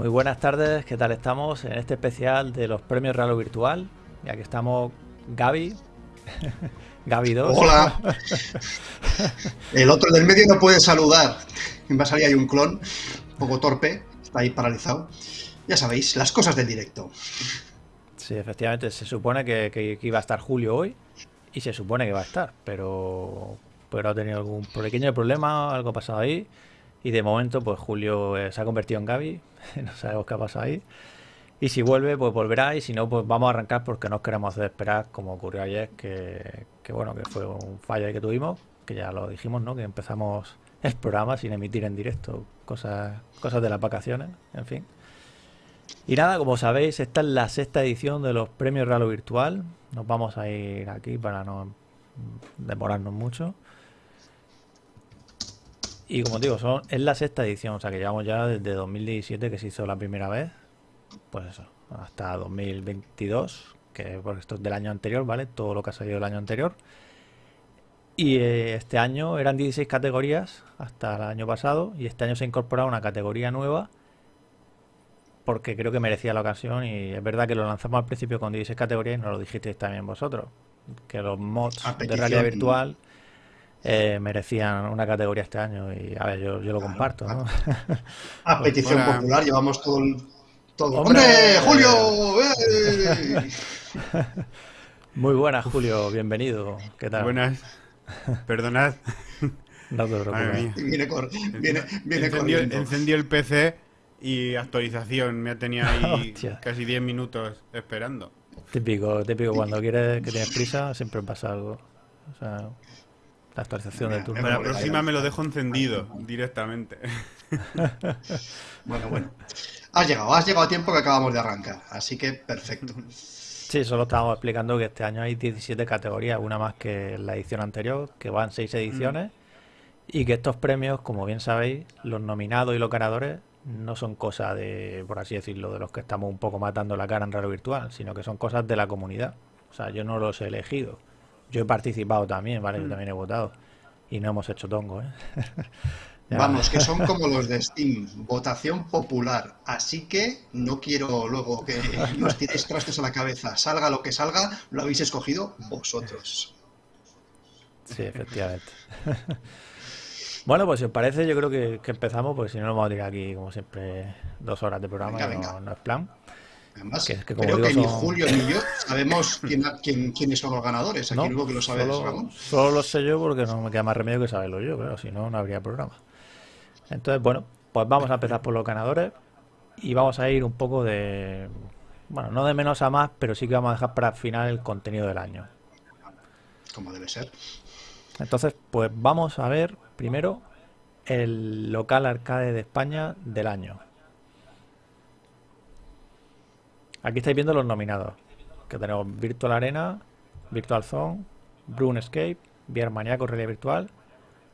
Muy buenas tardes, ¿qué tal estamos en este especial de los premios Ralo Virtual? Ya que estamos Gaby, Gaby 2. Hola. El otro del medio no puede saludar. Va a salir ahí un clon, un poco torpe, está ahí paralizado. Ya sabéis, las cosas del directo. Sí, efectivamente, se supone que, que- que iba a estar Julio hoy y se supone que va a estar, pero, pero ha tenido algún pequeño problema, algo ha pasado ahí y de momento pues Julio eh, se ha convertido en Gaby, no sabemos qué ha pasado ahí. Y si vuelve, pues volverá y si no, pues vamos a arrancar porque no os queremos hacer esperar como ocurrió ayer, que, bueno, que fue un fallo que tuvimos, que ya lo dijimos, ¿no? Que empezamos el programa sin emitir en directo, cosas, cosas de las vacaciones, en fin. Y nada, como sabéis, esta es la sexta edición de los premios Ralo Virtual. Nos vamos a ir aquí para no demorarnos mucho. Y como digo, son, es la sexta edición, o sea que llevamos ya desde 2017 que se hizo la primera vez. Pues eso, hasta 2022, que porque esto es del año anterior, ¿vale? Todo lo que ha salido del año anterior. Y eh, este año eran 16 categorías hasta el año pasado y este año se ha incorporado una categoría nueva porque creo que merecía la ocasión y es verdad que lo lanzamos al principio con 16 categorías y nos lo dijisteis también vosotros, que los mods de realidad virtual eh, merecían una categoría este año y a ver, yo, yo lo comparto, ¿no? A petición popular llevamos todo el... Todo. ¡Hombre! ¡Hombre! ¡Julio! Muy buenas, Julio, bienvenido. ¿Qué tal? Buenas. Perdonad. No te preocupes. Viene, cor- viene, viene encendió, el PC y actualización. Me tenía ahí Hostia. casi 10 minutos esperando. Típico, típico, cuando quieres que tienes prisa siempre pasa algo. O sea, la actualización de turno. Para la próxima me lo dejo encendido directamente. Bueno, bueno. Has llegado, has llegado a tiempo que acabamos de arrancar. Así que perfecto. Sí, solo estábamos explicando que este año hay 17 categorías, una más que la edición anterior, que van 6 ediciones, y que estos premios, como bien sabéis, los nominados y los ganadores no son cosas de, por así decirlo, de los que estamos un poco matando la cara en Raro Virtual, sino que son cosas de la comunidad. O sea, yo no los he elegido. Yo he participado también, ¿vale? Yo también he votado. Y no hemos hecho tongo, ¿eh? Vamos, que son como los de Steam, votación popular. Así que no quiero luego que nos tiréis trastos a la cabeza. Salga lo que salga, lo habéis escogido vosotros. Sí, efectivamente. Bueno, pues si os parece, yo creo que, que empezamos, porque si no nos vamos a tirar aquí, como siempre, dos horas de programa Venga, y no, venga. no es plan. Además, Que es que como creo digo, que ni Julio ni yo sabemos quién, quién- quiénes son los ganadores. Aquí No, que lo sabe es solo, Ramón. solo lo sé yo porque no me queda más remedio que saberlo yo, claro, si no, no habría programa. Entonces, bueno, pues vamos a empezar por los ganadores y vamos a ir un poco de, bueno, no de menos a más, pero sí que vamos a dejar para el final el contenido del año. Como debe ser. Entonces, pues vamos a ver primero el local arcade de España del año. Aquí estáis viendo los nominados. Que tenemos Virtual Arena, Virtual Zone, RuneScape, VR Maniaco Realidad Virtual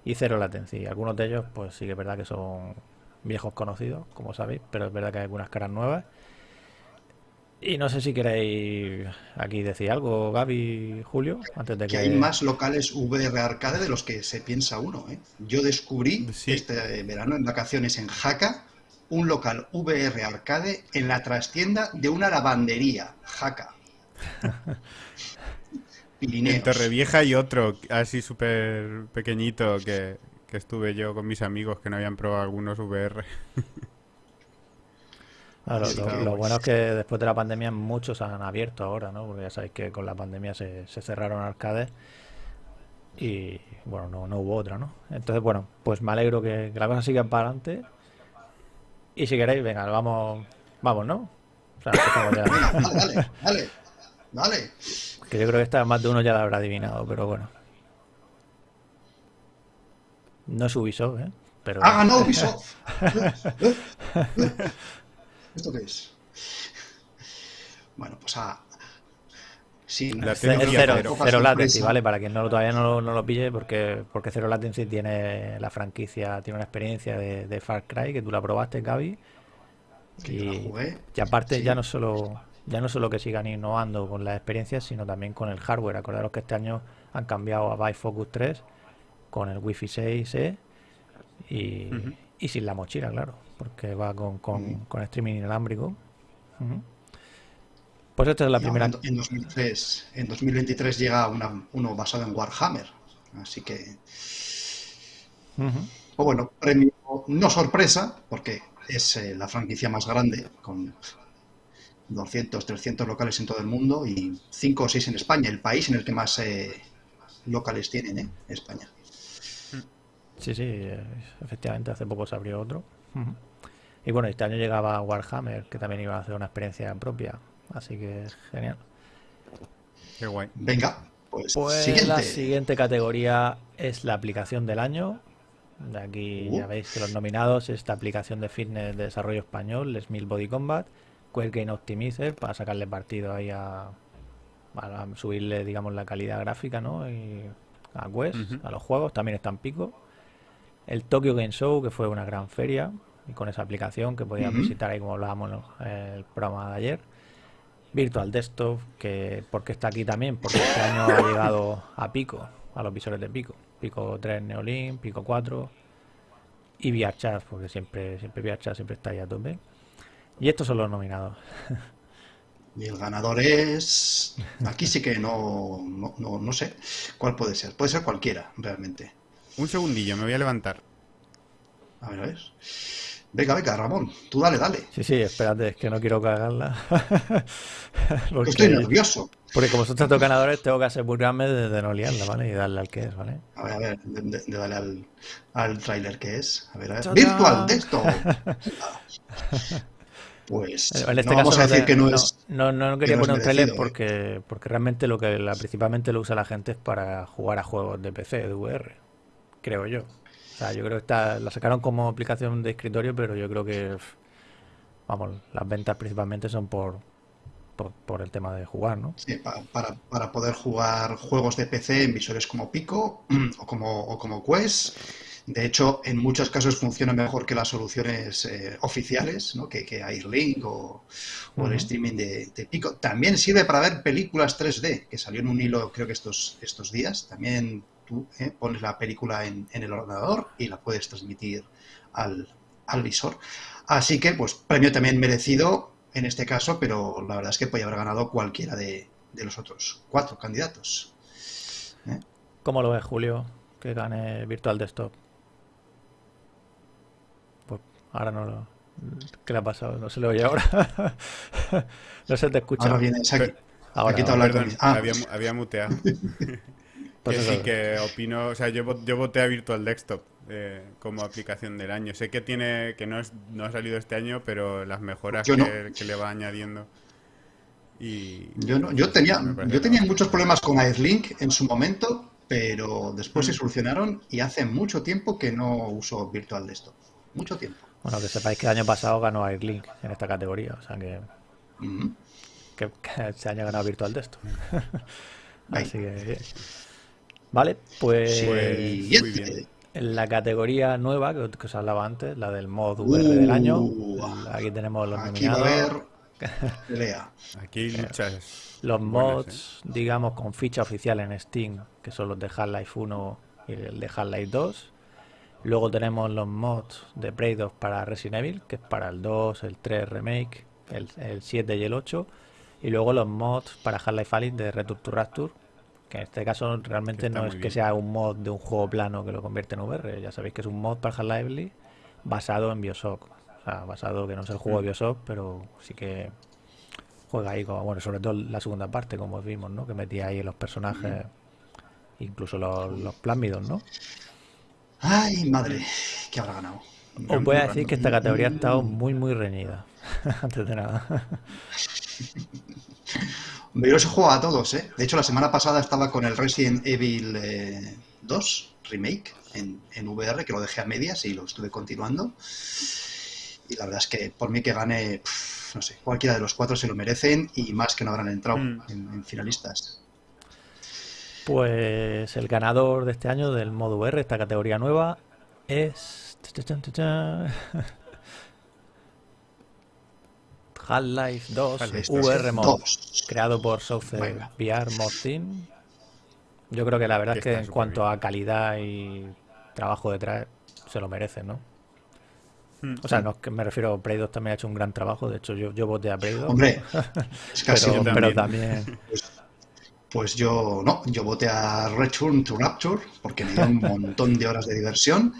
y Zero Latency. Algunos de ellos, pues sí que es verdad que son viejos conocidos, como sabéis, pero es verdad que hay algunas caras nuevas. Y no sé si queréis aquí decir algo, Gaby, Julio, antes de Que que... hay más locales VR arcade de los que se piensa uno. ¿eh? Yo descubrí Sí. este verano en vacaciones en Jaca un local VR arcade en la trastienda de una lavandería. Jaca. En Pirineos. Torrevieja y otro así súper pequeñito que, que estuve yo con mis amigos que no habían probado algunos VR. Ah, lo, bueno es que después de la pandemia muchos han abierto ahora, ¿no? Porque ya sabéis que con la pandemia se, se cerraron arcades y bueno, no, no hubo otra, ¿no? Entonces, bueno, pues me alegro que, que la cosa siga para adelante. Y si queréis, venga, vamos, vamos, ¿no? O sea, ya. Dale, dale, dale. Que yo creo que esta más de uno ya la habrá adivinado, pero bueno. No es Ubisoft, ¿eh? Pero ¡Ha ganado Ubisoft! ¿Esto qué es? Bueno, pues a... Sí, La Es cero, cero. latency. ¿vale? Para quien no, todavía no, lo- no lo pille, porque, porque Cero Latency tiene la franquicia, tiene una experiencia de, de Far Cry, que tú la probaste, Gaby. Y, y aparte Sí. ya no solo ya no solo que sigan innovando con las experiencias, sino también con el hardware. Acordaros que este año han cambiado a Bifocus 3 con el Wi-Fi 6E y, Ujú. y sin la mochila, claro, porque va con, con, con streaming inalámbrico. Pues esta es la Y primera. en, en 2003, en 2023 llega una- uno basado en Warhammer. Así que, o bueno, premio no sorpresa, porque es eh, la franquicia más grande, con 200, 300 locales en todo el mundo y 5 o 6 en España, el país en el que más eh, locales tienen, ¿eh? España. Sí, sí, eh, efectivamente, hace poco se abrió otro. Y bueno, este año llegaba Warhammer, que también iba a hacer una experiencia propia. Así que genial. Qué guay. Venga, pues, Pues siguiente. la siguiente categoría es la aplicación del año. De aquí ya Uh. veis que los nominados es esta aplicación de fitness de desarrollo español, Smil Body Combat, Quake Game Optimizer, para sacarle partido ahí a, para subirle, digamos, la calidad gráfica, ¿no? Y a Quest, a los juegos, también está en pico. El Tokyo Game Show, que fue una gran feria, y con esa aplicación que podías visitar ahí como hablábamos en el programa de ayer. Virtual Desktop, que porque está aquí también, porque este año ha llegado a Pico, a los visores de Pico. Pico 3 Neolink, Pico 4 y VRChat, porque siempre, siempre VRChat siempre está ahí a tope. Y estos son los nominados. Y el ganador es. Aquí sí que no, no, no, no sé cuál puede ser. Puede ser cualquiera, realmente. Un segundillo, me voy a levantar. A ver, a ver. Venga, venga, Ramón, tú dale, dale. Sí, sí, espérate, es que no quiero cagarla. porque, Estoy nervioso. porque como son tantos ganadores, tengo que asegurarme de, de no liarla, ¿vale? Y darle al que es, ¿vale? A ver, a ver, de, de- de darle al, al tráiler que es. A ver, a ver. Virtual Desktop. Pues En este no vamos caso a decir te- que no es. no, no, no quería no poner un trailer merecido, ¿eh? porque, porque realmente lo que la, principalmente lo usa la gente es para jugar a juegos de PC, de VR, creo yo. O sea, yo creo que está, la sacaron como aplicación de escritorio, pero yo creo que, vamos, las ventas principalmente son por, por, por el tema de jugar, ¿no? Sí, pa- para, para poder jugar juegos de PC en visores como Pico o como, o como Quest. De hecho, en muchos casos funciona mejor que las soluciones eh, oficiales, ¿no? que, que Airlink o, o el streaming de, de Pico. También sirve para ver películas 3D, que salió en un hilo creo que estos, estos días. También tú eh, pones la película en, en el ordenador y la puedes transmitir al, al visor. Así que, pues, premio también merecido en este caso, pero la verdad es que podía haber ganado cualquiera de, de los otros cuatro candidatos. ¿Cómo lo ves, Julio, que gane Virtual Desktop? Pues ahora no lo... ¿Qué le ha pasado? No se le oye ahora. no se te escucha. Ahora viene Saki. Ahora, aquí te ahora. habla Perdón, con- ah. había, había muteado. Pues que sí, que opino, o sea, yo, yo voté a Virtual Desktop eh, como aplicación del año. Sé que tiene, que no es, no ha salido este año, pero las mejoras que, no. que le va añadiendo. Y Yo, no- yo tenía, yo tenía muchos problemas con Airlink en su momento, pero después se Mm. solucionaron y hace mucho tiempo que no uso Virtual Desktop. Mucho tiempo. Bueno, que sepáis que el año pasado ganó Airlink en esta categoría. O sea que, Ujú. que, que este año ha ganado Virtual Desktop. Así que. Vale, pues Siguiente. muy bien. en la categoría nueva que, que os hablaba antes, la del mod VR del año, Uh, aquí tenemos los Aquí va a nominados. haber pelea. Aquí luchas. Los buenas, mods, digamos, con ficha oficial en Steam, que son los de Half-Life 1 y el de Half-Life 2. Luego tenemos los mods de Prey 2 para Resident Evil, que es para el 2, el 3 Remake, el, el 7 y el 8. Y luego los mods para Half-Life Alyx de Return to Rapture, que en este caso realmente no es que bien. sea un mod de un juego plano que lo convierte en VR. Ya sabéis que es un mod para Half-Life Alyx basado en Bioshock. O sea, basado que no es el juego de Mm. Bioshock, pero sí que juega ahí, como, bueno, sobre todo la segunda parte, como vimos, ¿no? Que metía ahí los personajes, incluso los, los plásmidos, ¿no? Ay, madre, que habrá ganado. Os voy a decir que esta categoría ha estado muy, muy reñida, antes de nada. Yo los jugado a todos, ¿eh? De hecho, la semana pasada estaba con el Resident Evil eh, 2 Remake en, en VR, que lo dejé a medias y lo estuve continuando. Y la verdad es que por mí que gane, no sé, cualquiera de los cuatro se lo merecen y más que no habrán entrado Mm. en, en finalistas. Pues el ganador de este año del modo VR, esta categoría nueva, es... Half-Life 2 Half-Life VR Mod, Dos. creado por Venga. VR Mod Team. Yo creo que la verdad es que en cuanto a calidad y trabajo detrás, se lo merecen, ¿no? O sea, no es que me refiero, Prey 2 también ha hecho un gran trabajo. De hecho, yo, yo voté a Prey 2. Hombre, es casi pero, también. también. Pues yo no, yo voté a Return to Rapture porque me dio un montón de horas de diversión.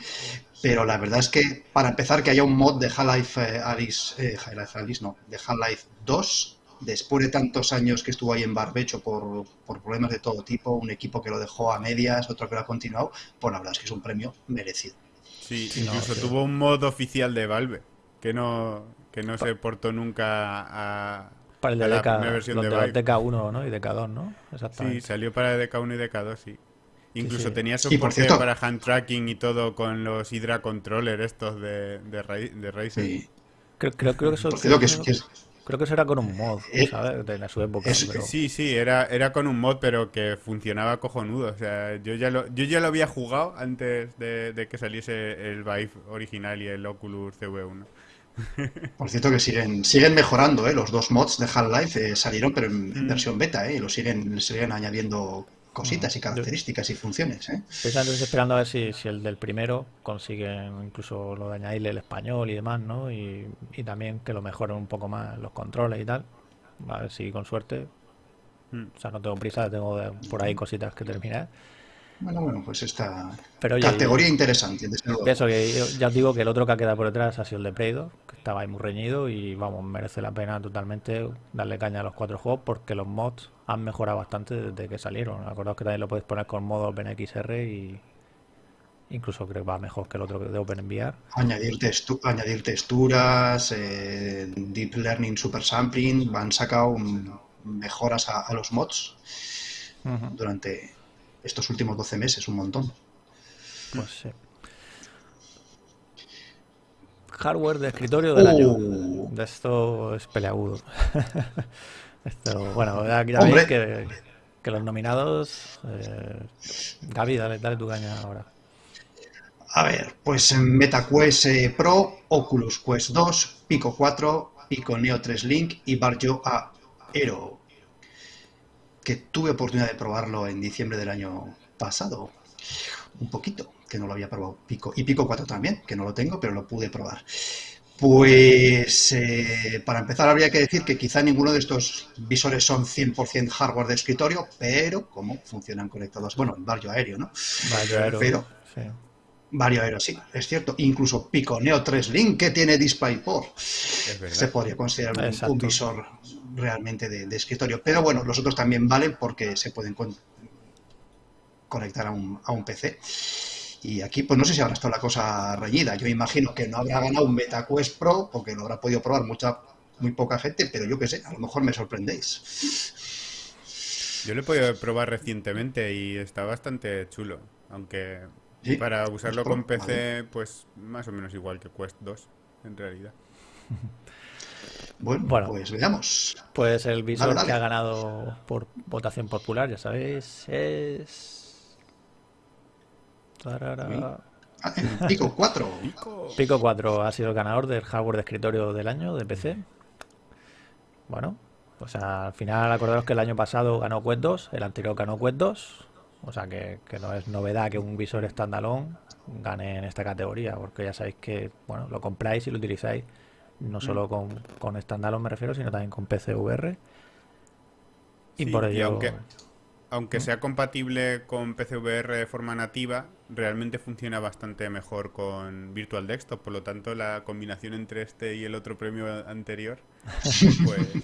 Pero la verdad es que, para empezar, que haya un mod de Half-Life eh, Alice, eh, Half-Life Alice, no, de Half-Life 2, después de tantos años que estuvo ahí en barbecho por, por problemas de todo tipo, un equipo que lo dejó a medias, otro que lo ha continuado, pues la verdad es que es un premio merecido. Sí, Sí, no, incluso sí. tuvo un mod oficial de Valve que no, que no se portó nunca a, Para el de la DK, primera versión los de de Valve. DK1 ¿no? y DK2, ¿no? Sí, Exactamente. salió para DK1 y DK2, sí. Incluso sí. tenía soporte por cierto- para hand tracking y todo con los Hydra Controller estos de, de, de Razer. Sí. Creo, creo, creo que eso, Por cierto, que que es- creo que eso era con un mod, Eh, ¿sabes? De en su época. es- pero- Sí, sí, era, era con un mod, pero que funcionaba cojonudo. O sea, yo ya lo, yo ya lo había jugado antes de, de que saliese el Vive original y el Oculus CV1. por cierto que siguen, siguen mejorando, ¿eh? Los dos mods de Half-Life eh, salieron, pero en, en Mm. versión beta, ¿eh? Y lo siguen, siguen añadiendo cositas y características y funciones, ¿eh? Esperando a ver si, si el del primero consiguen incluso lo de añadirle el español y demás, ¿no? Y, y también que lo mejoren un poco más los controles y tal. A ver si con suerte. Mm. O sea, no tengo prisa, tengo por ahí cositas que terminar. Bueno, bueno, pues esta Pero oye, categoría interesante, desde luego. Eso que yo- ya os digo que el otro que ha quedado por detrás ha sido el de 2, que estaba ahí muy reñido y vamos, merece la pena totalmente darle caña a los cuatro juegos porque los mods han mejorado bastante desde que salieron. Acordaos que también lo podéis poner con modo OpenXR y incluso creo que va mejor que el otro de OpenVR. Añadir, textu- añadir texturas, eh, Deep Learning Super Sampling, han sacado mejoras a, a los mods durante estos últimos 12 meses, un montón. Pues sí. Hardware de escritorio del año. Uh. De esto es peleagudo. Esto, bueno, ya, veis que, que los nominados. Eh, Gaby, dale, dale tu caña ahora. A ver, pues en MetaQuest eh, Pro, Oculus Quest 2, Pico 4, Pico Neo 3 Link y Barjo Aero, que tuve oportunidad de probarlo en diciembre del año pasado, un poquito, que no lo había probado Pico, y Pico 4 también, que no lo tengo, pero lo pude probar. Pues eh, para empezar habría que decir que quizá ninguno de estos visores son 100% hardware de escritorio, pero como funcionan conectados, bueno, en Barrio Aéreo, ¿no? Vaya, Aero, Pero- sí. Vario Aero, sí, es cierto. Incluso Pico Neo 3 Link, que tiene DisplayPort, se podría considerar un visor realmente de, de escritorio. Pero bueno, los otros también valen porque se pueden con- conectar a un, a un PC. Y aquí, pues no sé si habrá estado la cosa reñida. Yo imagino que no habrá ganado un MetaQuest Pro porque lo habrá podido probar mucha, muy poca gente, pero yo qué sé, a lo mejor me sorprendéis. Yo lo he podido probar recientemente y está bastante chulo. Aunque Sí, para usarlo con PC, vale. pues más o menos igual que Quest 2, en realidad. Bueno, Bueno. pues veamos. Pues el visor Dale, dale. que ha ganado por votación popular, ya sabéis, es. Tarara. Ah, el Pico 4. Pico 4 ha sido el ganador del hardware de escritorio del año de PC. Bueno, pues al final acordaros que el año pasado ganó Quest 2, el anterior ganó Quest 2, o sea que, que no es novedad que un visor standalone gane en esta categoría, porque ya sabéis que bueno, lo compráis y lo utilizáis no solo con, con standalone me refiero, sino también con PCVR. Y Sí, por y ello... aunque, aunque sea compatible con PCVR de forma nativa, realmente funciona bastante mejor con Virtual Desktop. Por lo tanto, la combinación entre este y el otro premio anterior, pues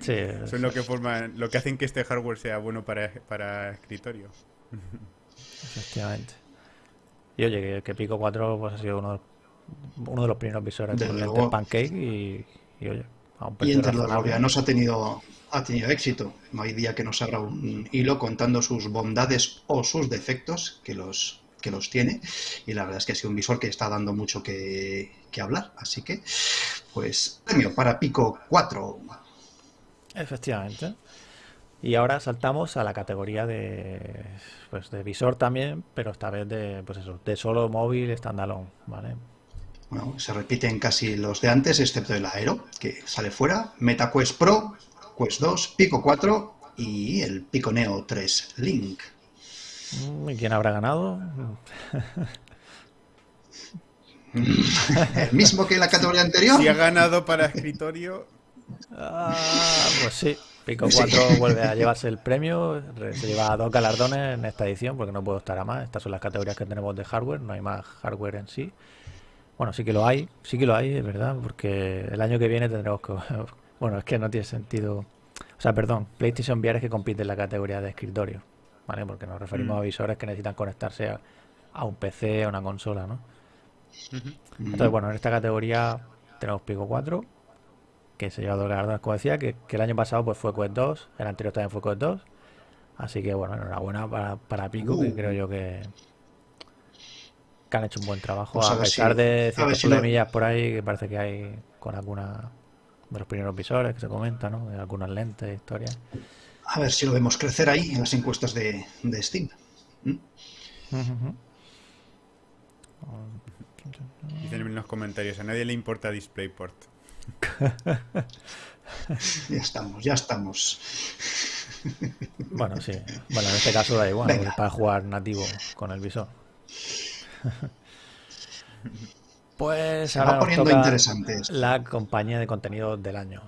Sí, son lo que forman, lo que hacen que este hardware sea bueno para, para escritorio. Efectivamente. Y oye, que, que Pico 4 pues, ha sido uno, uno de los primeros visores luego. Pancake y, y, oye, a un Y entre los laureanos ha tenido, ha tenido éxito. No hay día que nos abra un hilo contando sus bondades o sus defectos, que los, que los tiene. Y la verdad es que ha sido un visor que está dando mucho que, que hablar. Así que, pues, premio para Pico 4. Efectivamente. Y ahora saltamos a la categoría de, pues, de visor también, pero esta vez de, pues eso, de solo móvil standalone, ¿vale? Bueno, se repiten casi los de antes, excepto el Aero, que sale fuera. MetaQuest Pro, Quest 2, Pico 4 y el Pico Neo 3 Link. Mm, ¿Y quién habrá ganado? ¿El mismo que en la categoría anterior? Si ha ganado para escritorio. Ah, pues sí. Pico 4 vuelve a llevarse el premio. Se lleva dos galardones en esta edición porque no puedo estar a más. Estas son las categorías que tenemos de hardware. No hay más hardware en sí. Bueno, sí que lo hay. Sí que lo hay, es verdad. Porque el año que viene tendremos que. Bueno, es que no tiene sentido. O sea, perdón. PlayStation VR es que compite en la categoría de escritorio. ¿Vale? Porque nos referimos Mm. a visores que necesitan conectarse a, a un PC, a una consola, ¿no? Entonces, bueno, en esta categoría tenemos Pico 4, que se lleva dos galardones, como decía, que, que el año pasado pues fue Quest 2, el anterior también fue Quest 2. Así que, bueno, enhorabuena para, para Pico, que Uh. creo yo que, que han hecho un buen trabajo, Pues a pesar si- de ciertos si lo- problemillas por ahí que parece que hay con alguna de los primeros visores que se comenta, ¿no? De algunas lentes, historias. A ver si lo vemos crecer ahí en las encuestas de, de Steam. ¿Mm? Dicen en los comentarios, a nadie le importa DisplayPort. Ya estamos, ya estamos. Bueno, sí. Bueno, en este caso da igual, para jugar nativo con el visor. Pues Se ahora va poniendo interesante esto. la compañía de contenido del año.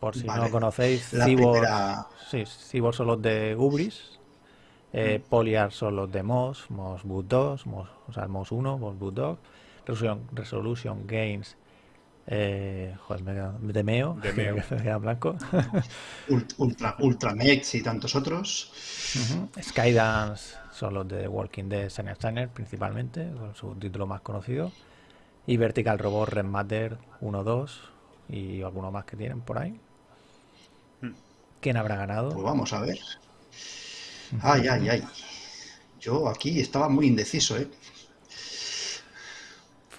Por si Vale. no conocéis, Cibor, primera- sí, Cibor son los de Ubris, eh, Mm. Poliar son los de Moss, Moss Boot 2, Moss, o sea, Moss 1, Moss Boot 2, Resolution, Resolution Games, eh, joder, me queda- de Meo, De Meo. que me queda en blanco. Ult- Ultra, Ultramex y tantos otros. Ujú. Skydance son los de Walking Dead, Steiner Steiner principalmente, con su título más conocido. Y Vertical Robot Red Matter 1, 2 y alguno más que tienen por ahí. Mm. ¿Quién habrá ganado? Pues vamos a ver. Ay, ay, ay. Yo aquí estaba muy indeciso, ¿eh?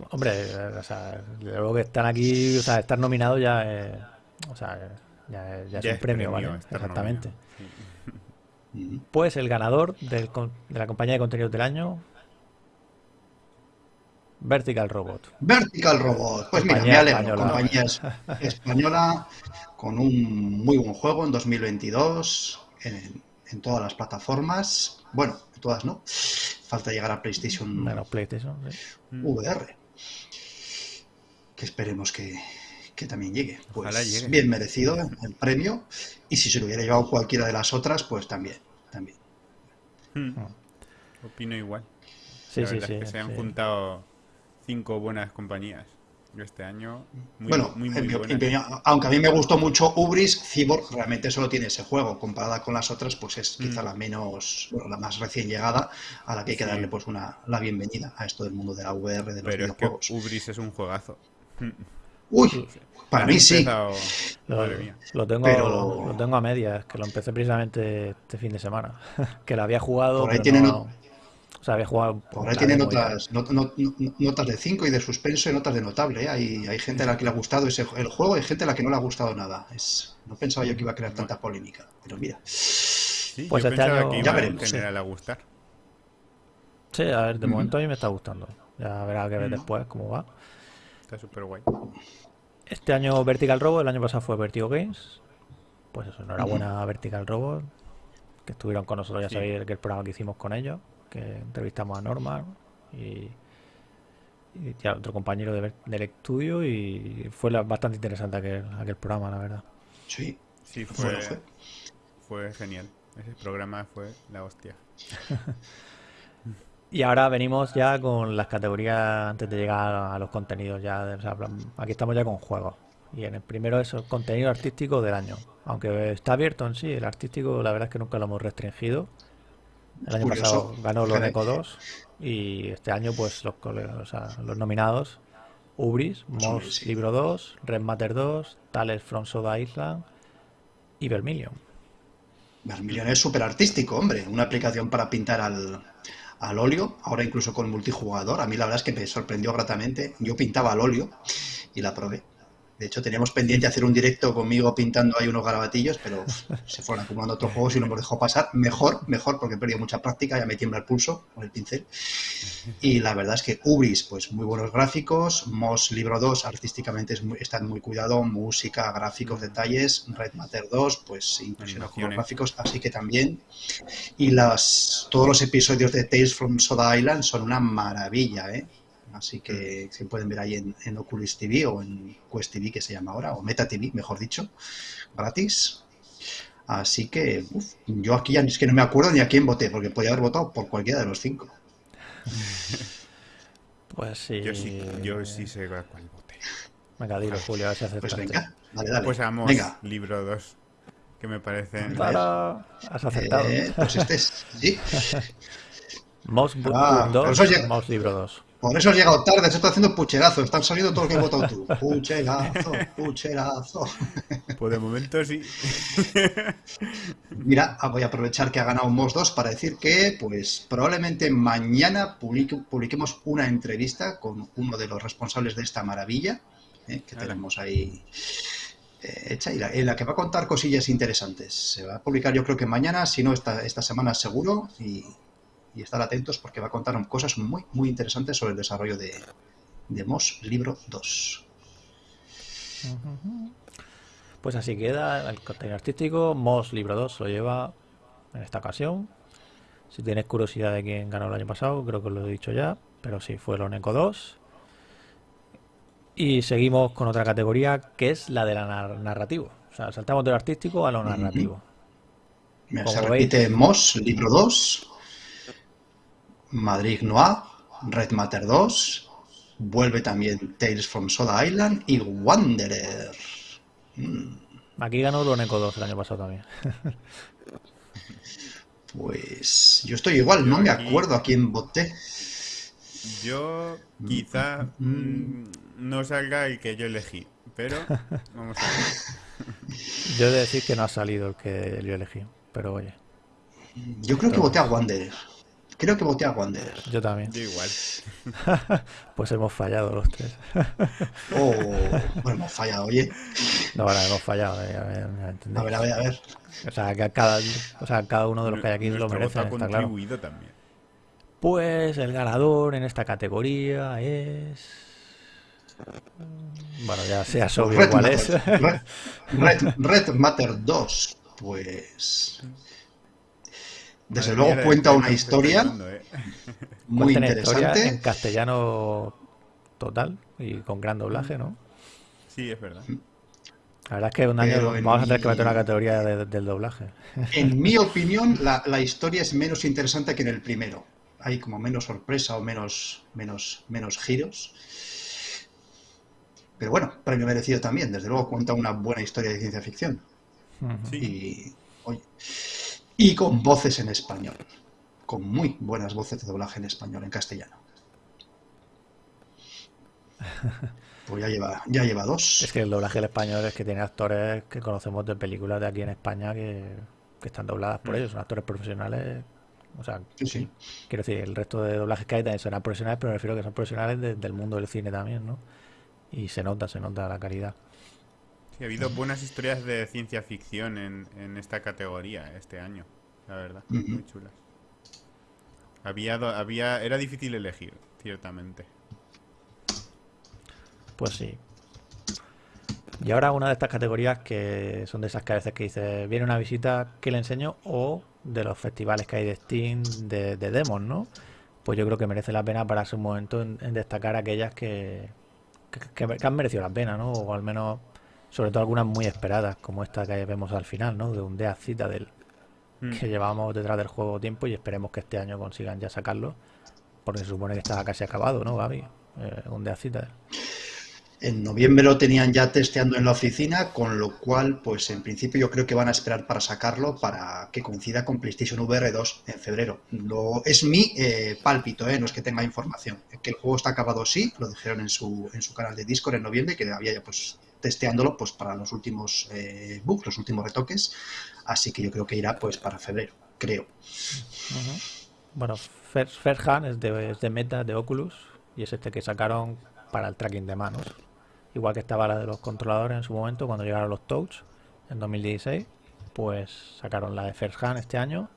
Hombre, o sea, luego que están aquí, o sea, estar nominado ya es, o sea, ya, es- ya es Ya un es premio, premio ¿vale? Exactamente. nominado. Pues el ganador del de la compañía de contenidos del año, Vertical Robot. Vertical Robot. Pues mira, me Compañía alegro. española. Compañía es- española con un muy buen juego en 2022 en, en todas las plataformas. Bueno, en todas no. Falta llegar a PlayStation PlayStation. sí. VR. Que esperemos que, que también llegue. Pues llegue. bien merecido el premio. Y si se lo hubiera llevado cualquiera de las otras, pues también. también. Mm. Opino igual. Sí, La sí, verdad sí. es que se han sí. juntado cinco buenas compañías este año. Muy, bueno, muy, muy opinión, aunque a mí me gustó mucho Ubris, Cyborg realmente solo tiene ese juego. Comparada con las otras, pues es quizá Mm. la menos, bueno, la más recién llegada, a la que hay que Sí. darle pues una, la bienvenida a esto del mundo de la VR, de los Pero es que videojuegos. Ubris es un juegazo. Uy, para mí sí. empezado- Lo, Madre mía. lo tengo, Pero- lo tengo a medias, que lo empecé precisamente este fin de semana. que lo había jugado. Por ahí tienen no- O sea, había jugado. Por ahí la tiene ya. notas, not- not- not- notas de 5 y de suspenso y notas de notable. ¿eh? Hay, hay gente a la que le ha gustado ese, el juego y hay gente a la que no le ha gustado nada. Es, no pensaba yo que iba a crear tanta polémica, pero mira. Sí, Pues yo este pensaba año- que Ya iba veremos, en sí. a gustar. Sí, a ver, de momento a mí me está gustando. Ya verá que ver después cómo va. Está súper guay. Este año Vertical Robot, el año pasado fue Vertigo Games. Pues eso, enhorabuena a Vertical Robot, que estuvieron con nosotros, ya Sí. sabéis que el programa que hicimos con ellos, que entrevistamos a Norman y, y ya otro compañero de del estudio y fue la- bastante interesante aquel, aquel programa, la verdad. Sí, Sí, fue, fue, lo fue. fue genial. Ese programa fue la hostia. Y ahora venimos ya con las categorías antes de llegar a los contenidos ya, de- o sea, aquí estamos ya con juegos. Y en el primero es el contenido artístico del año. Aunque está abierto en sí, el artístico la verdad es que nunca lo hemos restringido. El año Curioso. pasado ganó. Loneco 2 y este año pues los, o sea, los nominados Ubris, Moss sí. Libro 2, Red Matter 2, Tales from Soda Island y Vermilion. Vermilion es súper artístico, hombre. Una aplicación para pintar al, al óleo, ahora incluso con multijugador. A mí la verdad es que me sorprendió gratamente. Yo pintaba al óleo y la probé. De hecho, teníamos pendiente hacer un directo conmigo pintando ahí unos garabatillos, pero se fueron acumulando otros juegos y no hemos dejado pasar. Mejor, mejor, porque he perdido mucha práctica, ya me tiembla el pulso con el pincel. Y la verdad es que Ubris, pues muy buenos gráficos. Moss Libro 2, artísticamente es muy, están muy cuidado. Música, gráficos, detalles. Red Matter 2, pues impresionó con los gráficos, así que también. Y las, todos los episodios de Tales from Soda Island son una maravilla, ¿eh? Así que se pueden ver ahí en, en Oculus TV o en Quest TV, que se llama ahora, o Meta TV, mejor dicho, gratis. Así que uf, yo aquí ya es que no me acuerdo ni a quién voté, porque podía haber votado por cualquiera de los cinco. Pues sí. Yo sí, yo sí sé a cuál voté. Venga, dilo, Julio, a ver si Pues venga, dale, dale. Pues Amos, Venga. libro 2, que me parecen... Has acertado. Eh, pues este es, sí. Moss Book Ah, pero 2, eso ya- Moss Libro 2. Por eso has llegado tarde, se está haciendo pucherazo. Están saliendo todo lo que has votado tú. Pucherazo, pucherazo. Pues de momento sí. Mira, ah, voy a aprovechar que ha ganado Moss 2 para decir que, pues, probablemente mañana publique- publiquemos una entrevista con uno de los responsables de esta maravilla eh, que tenemos ahí eh, hecha y la- en la que va a contar cosillas interesantes. Se va a publicar, yo creo que mañana, si no esta, esta semana seguro, y, y estar atentos porque va a contar cosas muy, muy interesantes sobre el desarrollo de, de Moss Libro 2. Pues así queda el contenido artístico. Moss Libro 2 lo lleva en esta ocasión. Si tienes curiosidad de quién ganó el año pasado, creo que os lo he dicho ya. Pero sí, fue el Oneco 2. Y seguimos con otra categoría que es la de la nar- narrativo. O sea, saltamos de lo artístico a lo narrativo. Como se veis- repite Moss, libro 2, Madrid Noir, Red Matter 2, vuelve también Tales from Soda Island y Wanderer. Aquí ganó el Oneco 2 el año pasado también. Pues yo estoy igual, no me acuerdo a quién voté. Yo quizá mm, no salga el que yo elegí, pero vamos a ver. Yo he de decir que no ha salido el que yo elegí. Pero oye, Yo creo que voté a Wanderer. Creo que voté a Wanderer. yo también. Yo igual. Pues hemos fallado los tres. Oh, bueno, hemos fallado, oye. No, bueno, hemos fallado. eh, a ver. A ver, a ver, a ver. O sea, que cada, o sea, cada uno de los que hay aquí lo Nuestro merece, ha está claro. también. Pues el ganador en esta categoría es. Bueno, ya sea obvio Red cuál Matter, es. Red, Red- Red Matter 2, pues... Desde Madre luego mía, la cuenta una historia ¿eh? muy historia en interesante. castellano total y con gran doblaje, ¿no? Sí, es verdad. La verdad es que un año vamos a tener que meter una categoría de- del doblaje. En mi opinión, la, la historia es menos interesante que en el primero. Hay como menos sorpresa o menos, menos, menos giros. Pero bueno, premio merecido también. Desde luego cuenta una buena historia de ciencia ficción. Ujú. Sí. Y, oye, y con voces en español. Con muy buenas voces de doblaje en español, en castellano. Pues ya lleva, ya lleva dos. Es que el doblaje del español es que tiene actores que conocemos de películas de aquí en España que, que están dobladas por Mm. ellos, son actores profesionales. O sea, Sí, sí. quiero decir, el resto de doblajes que hay también serán profesionales, pero me refiero que son profesionales de- del mundo del cine también, ¿no? Y se nota, se nota la calidad. Sí, ha habido buenas historias de ciencia ficción en, en esta categoría este año, la verdad. Muy chulas. Había, había, era difícil elegir, ciertamente. Pues sí. Y ahora una de estas categorías que son de esas que a veces que dices, viene una visita, ¿qué le enseño? O de los festivales que hay de Steam, de, de demos, ¿no? Pues yo creo que merece la pena pararse un momento en, en destacar aquellas que, que, que- que han merecido la pena, ¿no? O al menos, sobre todo algunas muy esperadas, como esta que vemos al final, ¿no? De un Death Citadel, Mm. que llevamos detrás del juego tiempo y esperemos que este año consigan ya sacarlo, porque se supone que está casi acabado, ¿no, Gaby? Eh, un Death Citadel. En noviembre lo tenían ya testeando en la oficina, con lo cual, pues en principio yo creo que van a esperar para sacarlo para que coincida con PlayStation VR 2 en febrero. Lo, es mi eh, pálpito, eh, no es que tenga información. Que el juego está acabado sí, lo dijeron en su, en su canal de Discord en noviembre, que había ya pues testeándolo pues para los últimos eh, bugs, los últimos retoques. Así que yo creo que irá pues para febrero, creo. Bueno, Hand es de, de Meta, de Oculus, y es este que sacaron para el tracking de manos. Igual que estaba la de los controladores en su momento, cuando llegaron los Touch en 2016, pues sacaron la de First Hand este año.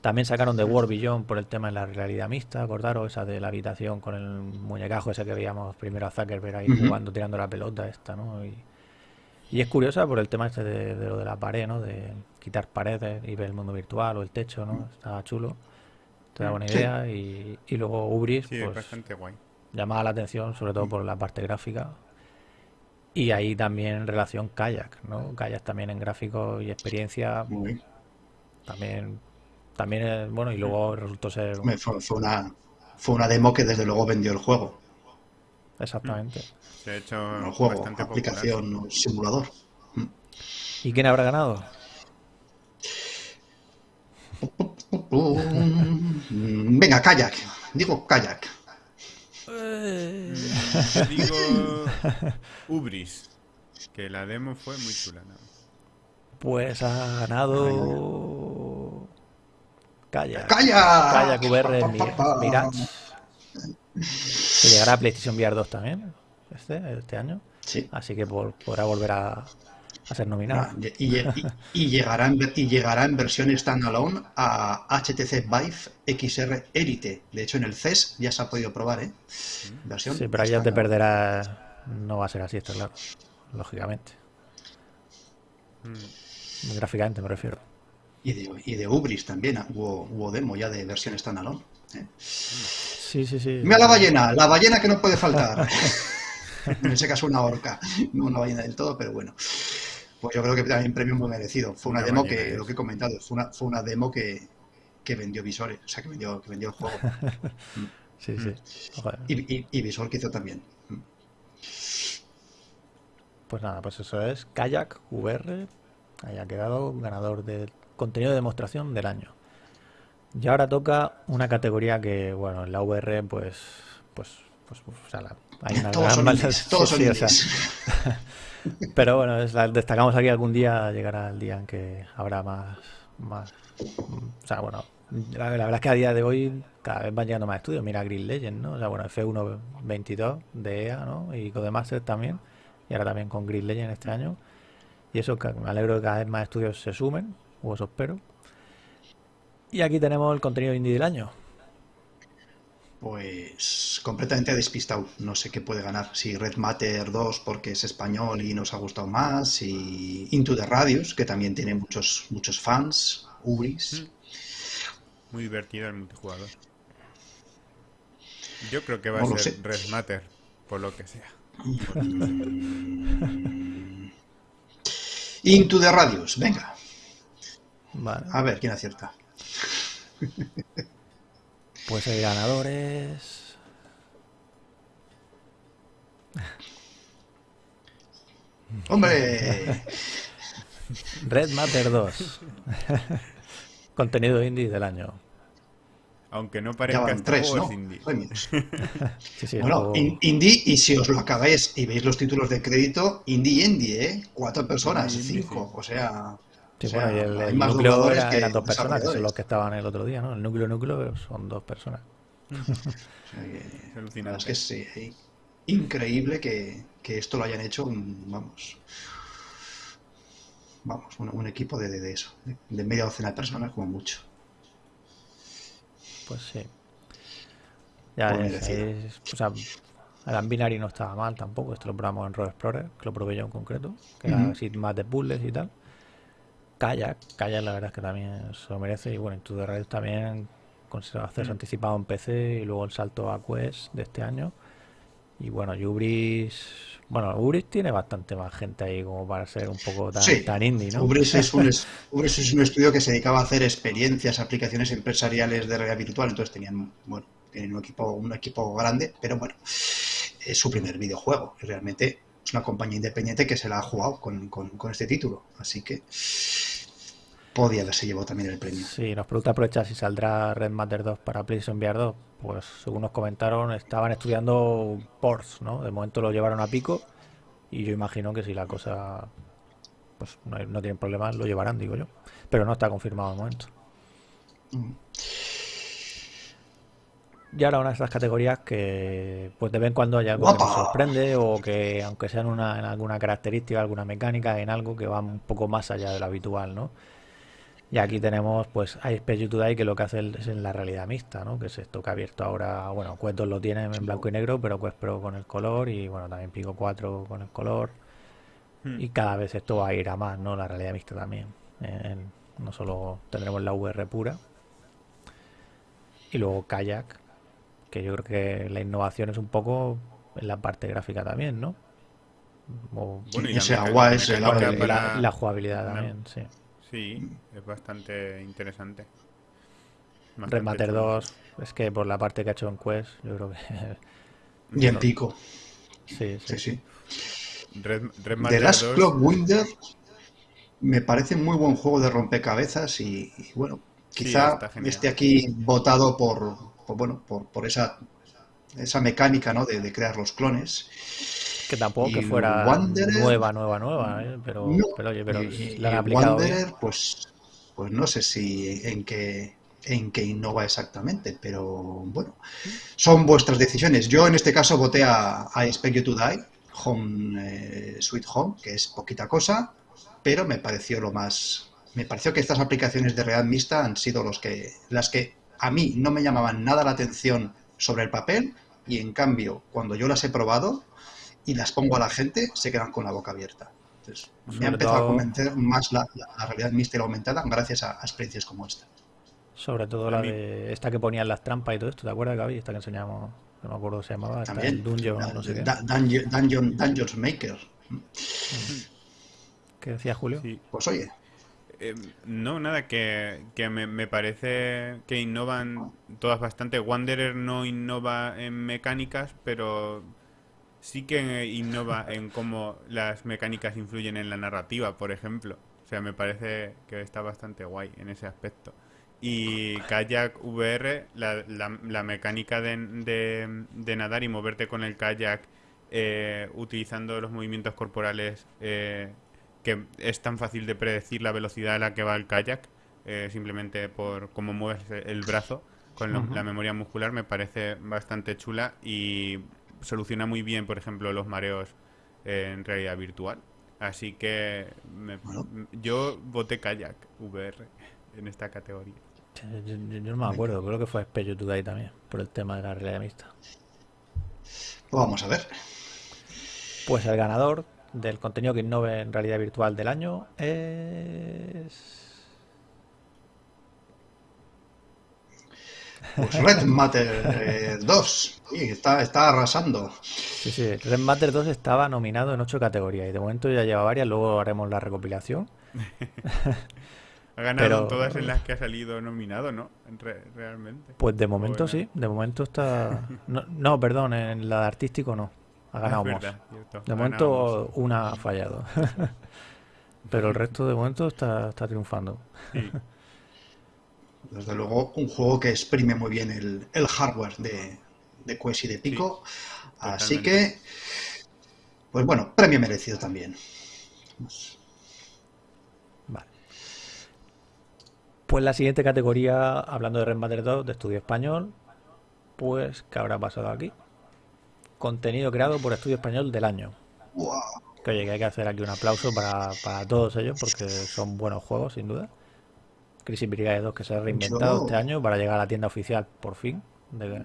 También sacaron de World Beyond por el tema de la realidad mixta, acordaros, esa de la habitación con el muñecajo ese que veíamos primero a Zuckerberg ahí jugando, tirando la pelota esta, ¿no? Y, y es curiosa por el tema este de, de lo de la pared, ¿no? De quitar paredes y ver el mundo virtual o el techo, ¿no? Estaba chulo. Te da buena Sí. idea. Y, y luego Ubris, Sí, es pues bastante guay. llamaba la atención, sobre todo por la parte gráfica. Y ahí también en relación Kayak, ¿no? Kayak también en gráficos y experiencia. También, también es, bueno, y luego resultó ser. Fue, fue, una, fue una demo que desde luego vendió el juego. Exactamente. Se ha hecho el juego, aplicación, simulador. ¿Y quién habrá ganado? Venga, kayak. Digo kayak. Eh. Digo Ubris. Que la demo fue muy chula. Pues ha ganado. ¡Kayak! Kayak VR Mirage. Que llegará a PlayStation VR 2 también. Este, este año. Sí. Así que podrá volver a, a ser nominado. y, llegará en, y llegará en versión standalone a HTC Vive XR Elite. De hecho, en el CES ya se ha podido probar, ¿eh? Versión sí, pero ahí ya te perderás. No va a ser así, está claro. Lógicamente. Mm. Gráficamente me refiero. Y de, y de Ubris también hubo, demo ya de versión standalone. ¿eh? Sí, sí, sí. Mira la ballena, la ballena que no puede faltar. en ese caso una orca, no una ballena del todo, pero bueno. Pues yo creo que también premio muy merecido. Fue una, demo que, lo que he comentado, fue una, fue una demo que, que vendió visores, o sea, que vendió, que vendió el juego. sí, sí. Y, y, Visor que hizo también. Pues nada, pues eso es Kayak VR, haya quedado ganador del contenido de demostración del año. Y ahora toca una categoría que, bueno, en la VR, pues, pues, pues, o sea, hay una todos gran son todos son Pero bueno, destacamos aquí algún día, llegará el día en que habrá más, más o sea, bueno, la, verdad es que a día de hoy cada vez van llegando más estudios. Mira Green Legend, ¿no? O sea, bueno, F1 22 de EA, ¿no? Y Codemaster también. Y ahora también con Green Legend este año. Y eso, me alegro de que cada vez más estudios se sumen, o eso espero. Y aquí tenemos el contenido indie del año. Pues completamente despistado. No sé qué puede ganar. Si Red Matter 2 porque es español y nos ha gustado más. Y Into the Radius, que también tiene muchos, muchos fans. Ubris. Mm. Muy divertido el multijugador. Yo creo que va a ser Red Matter, por lo que sea. Into the Radius, venga. Vale. A ver quién acierta. Pues hay ganadores. ¡Hombre! Red Matter 2. Contenido indie del año. Aunque no parezca tres, ¿no? indie. bueno, indie, y si os lo acabáis y veis los títulos de crédito, indie indie, ¿eh? Cuatro personas, cinco, o sea... Sí, bueno, y el, núcleo era, eran dos personas, que son los que estaban el otro día, ¿no? El núcleo núcleo son dos personas. es que es increíble que, esto lo hayan hecho, vamos, vamos, un, equipo de, de, eso, de, media docena de personas como mucho. Pues sí. Ya es, o sea, el Ambinari no estaba mal tampoco, esto lo probamos en Road Explorer, que lo probé yo en concreto, que era así más de puzzles y tal. Kayak, Kayak la verdad es que también se lo merece. Y bueno, en Radio también con acceso mm. anticipado en PC y luego el salto a Quest de este año. Y bueno, Ubris. Bueno, Ubris tiene bastante más gente ahí como para ser un poco tan, indie, ¿no? Ubris es, un, Ubris es un estudio que se dedicaba a hacer experiencias, aplicaciones empresariales de realidad virtual. Entonces tenían, bueno, tienen un equipo, un equipo grande, pero bueno, es su primer videojuego. Realmente es una compañía independiente que se la ha jugado con, con este título. Así que podía haberse llevado también el premio. Sí, nos pregunta aprovechar si saldrá Red Matter 2 para PlayStation VR 2. Pues según nos comentaron, estaban estudiando ports, ¿no? De momento lo llevaron a pico y yo imagino que si la cosa pues no, no tienen problemas, lo llevarán, digo yo. Pero no está confirmado de momento. Mm. Y ahora una de esas categorías que pues de vez en cuando hay algo que nos sorprende o que aunque sea en, una, en alguna característica, alguna mecánica, en algo que va un poco más allá de lo habitual, ¿no? Y aquí tenemos, pues, Space Today que lo que hace es en la realidad mixta, ¿no? Que es esto que ha abierto ahora, bueno, Cuentos lo tiene en blanco y negro, pero Quest Pro con el color y, bueno, también Pico 4 con el color. Hmm. Y cada vez esto va a ir a más, ¿no? La realidad mixta también. no solo tendremos la VR pura. Y luego Kayak, que yo creo que la innovación es un poco en la parte gráfica también, ¿no? O- Bueno, y ese agua es el la, la jugabilidad No. también, sí. Sí, es bastante interesante. Bastante Remaster chulo. 2, es que por la parte que ha hecho en Quest, yo creo que Y en pico. sí, sí. Sí, sí. Red, The Redmaster Last 2, Clock Winder me parece muy buen juego de rompecabezas y, y, bueno, quizá esté aquí votado por, por, bueno, por, por esa, esa mecánica ¿no? de, de crear los clones. Que tampoco que fuera Wanderer- nueva, nueva, nueva, ¿eh? pero, No, pero oye, pero y- la han aplicado bien. Pues, pues no sé si en qué, en qué innova exactamente, pero bueno, son vuestras decisiones. Yo en este caso voté a, a Expect You to Die, Home eh, Sweet Home, que es poquita cosa, pero me pareció lo más. Me pareció que estas aplicaciones de realidad mixta han sido los que, las que a mí no me llamaban nada la atención sobre el papel, y en cambio, cuando yo las he probado y las pongo a la gente, se quedan con la boca abierta. Entonces, me Sobre ha empezado a convencer más la, la- la realidad la aumentada gracias a, a experiencias como esta. Sobre todo A la mí- de esta que ponían las trampas y todo esto, ¿te acuerdas, Gaby? Esta que enseñamos, no me acuerdo cómo se llamaba, esta, También, el Dungeon, Da- no sé qué. da- Dungeon, Dungeon- Dungeons Maker. ¿Qué decía Julio? sí. Pues oye, Eh, no, nada, que, que me, me parece que innovan todas bastante. Wanderer no innova en mecánicas, pero sí que innova en cómo las mecánicas influyen en la narrativa, por ejemplo. O sea, me parece que está bastante guay en ese aspecto. Y Kayak VR, la, la- la mecánica de, de- de nadar y moverte con el kayak eh, utilizando los movimientos corporales, eh, que es tan fácil de predecir la velocidad a la que va el kayak, eh, simplemente por cómo mueves el brazo con lo- la memoria muscular, me parece bastante chula y soluciona muy bien, por ejemplo, los mareos en realidad virtual. Así que me- Bueno. yo voté kayak VR en esta categoría. Yo, yo- yo no me acuerdo, creo que fue Spello Today también, por el tema de la realidad mixta. pues vamos a ver. Pues el ganador del contenido que innove en realidad virtual del año es... Pues Red Matter eh, 2. Sí, está, está arrasando. Sí, sí, Red Matter 2 estaba nominado en ocho categorías y de momento ya lleva varias, luego haremos la recopilación. Ha ganado Pero- en todas en las que ha salido nominado, ¿no? Re- realmente. Pues de momento sí, de momento está... No, no, perdón, en la de artístico no, ha Ah, ganado verdad. De Ha momento ganado una ha fallado. Pero el resto de momento está, está triunfando. Sí. Desde luego, un juego que exprime muy bien el, el hardware de, de Quest y de Pico. Así que, pues bueno, premio merecido también. Vale. Pues la siguiente categoría, hablando de Red Matter 2 de estudio español, pues ¿qué habrá pasado aquí? Contenido creado por estudio español del año. Que oye, que hay que hacer aquí un aplauso para, para todos ellos porque son buenos juegos, sin duda. Crisis Brigade 2 que se ha reinventado Yo- este año para llegar a la tienda oficial, por fin, de,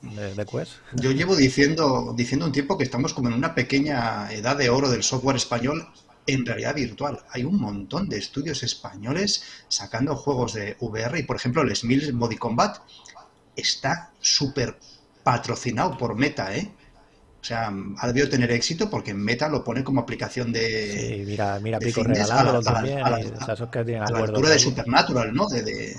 de, de Quest. Yo llevo diciendo, diciendo un tiempo que estamos como en una pequeña edad de oro del software español en realidad virtual. Hay un montón de estudios españoles sacando juegos de VR y, por ejemplo, el Smills Body Combat está súper patrocinado por Meta, ¿eh? O sea, ha debido tener éxito porque Meta lo pone como aplicación de, Sí, mira, mira de Pico fitness regalándolo a la- a la- también. a la- a la altura de. Supernatural, ¿no? De, de-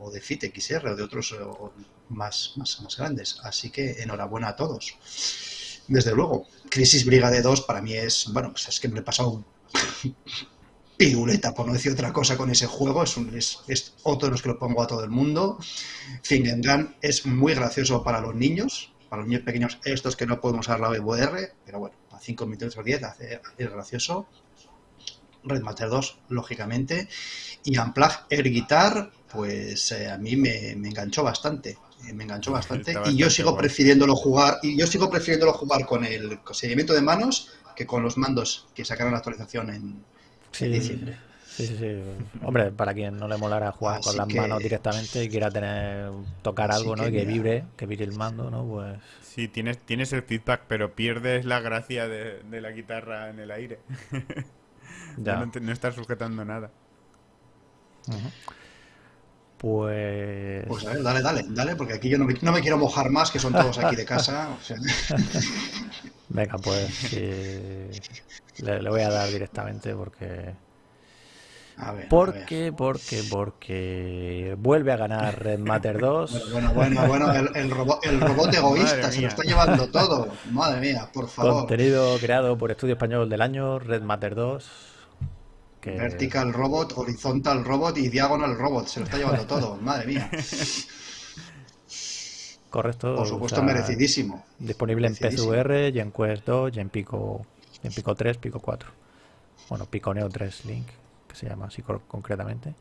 o de Fit XR o de otros eh, o más, más, más grandes. Así que enhorabuena a todos. Desde luego, Crisis Brigade 2 para mí es, bueno, pues es que me he pasado piruleta, por no decir otra cosa, con ese juego. Es, un- es, es otro de los que lo pongo a todo el mundo. Fingen Gun es muy gracioso para los niños, para los niños pequeños, estos que no podemos usar la VR, pero bueno, a 5 minutos o 10 hace, es gracioso. Red Matter 2, lógicamente. Y Unplug Air Guitar, pues eh, a mí me, me enganchó bastante. eh, me enganchó bastante. Está Y yo sigo prefiriéndolo jugar. Y yo sigo prefiriéndolo jugar con el seguimiento de manos que con los mandos que sacaron la actualización en, Sí, en diciembre. Sí, sí, sí. Hombre, para quien no le molara jugar con las que- manos directamente y quiera tener tocar Así algo, ¿no? que Y que vibre, que vibre el mando, ¿no? Pues Sí, tienes, tienes el feedback, pero pierdes la gracia de, de la guitarra en el aire. ya. No, estás sujetando nada. Ujú. Pues. Pues a ver, dale, dale, dale, porque aquí yo no me, no me quiero mojar más, que son todos aquí de casa. o sea. Venga, pues sí, le, le voy a dar directamente porque. A ver, a ver. Porque, porque, porque vuelve a ganar Red Matter 2. Bueno, bueno, bueno, el, el robot, el robot egoísta se lo está llevando todo. Madre mía, por favor. Contenido creado por Estudio Español del Año, Red Matter 2. Que Vertical Robot, Horizontal Robot y Diagonal Robot. Se lo está llevando todo. Madre mía. correcto. Por o supuesto, sea, merecidísimo. Disponible en Merecidísimo. PSVR, y en Quest 2, y en Pico, y en Pico 3, Pico 4. Bueno, Pico Neo 3 Link, que se llama así concretamente.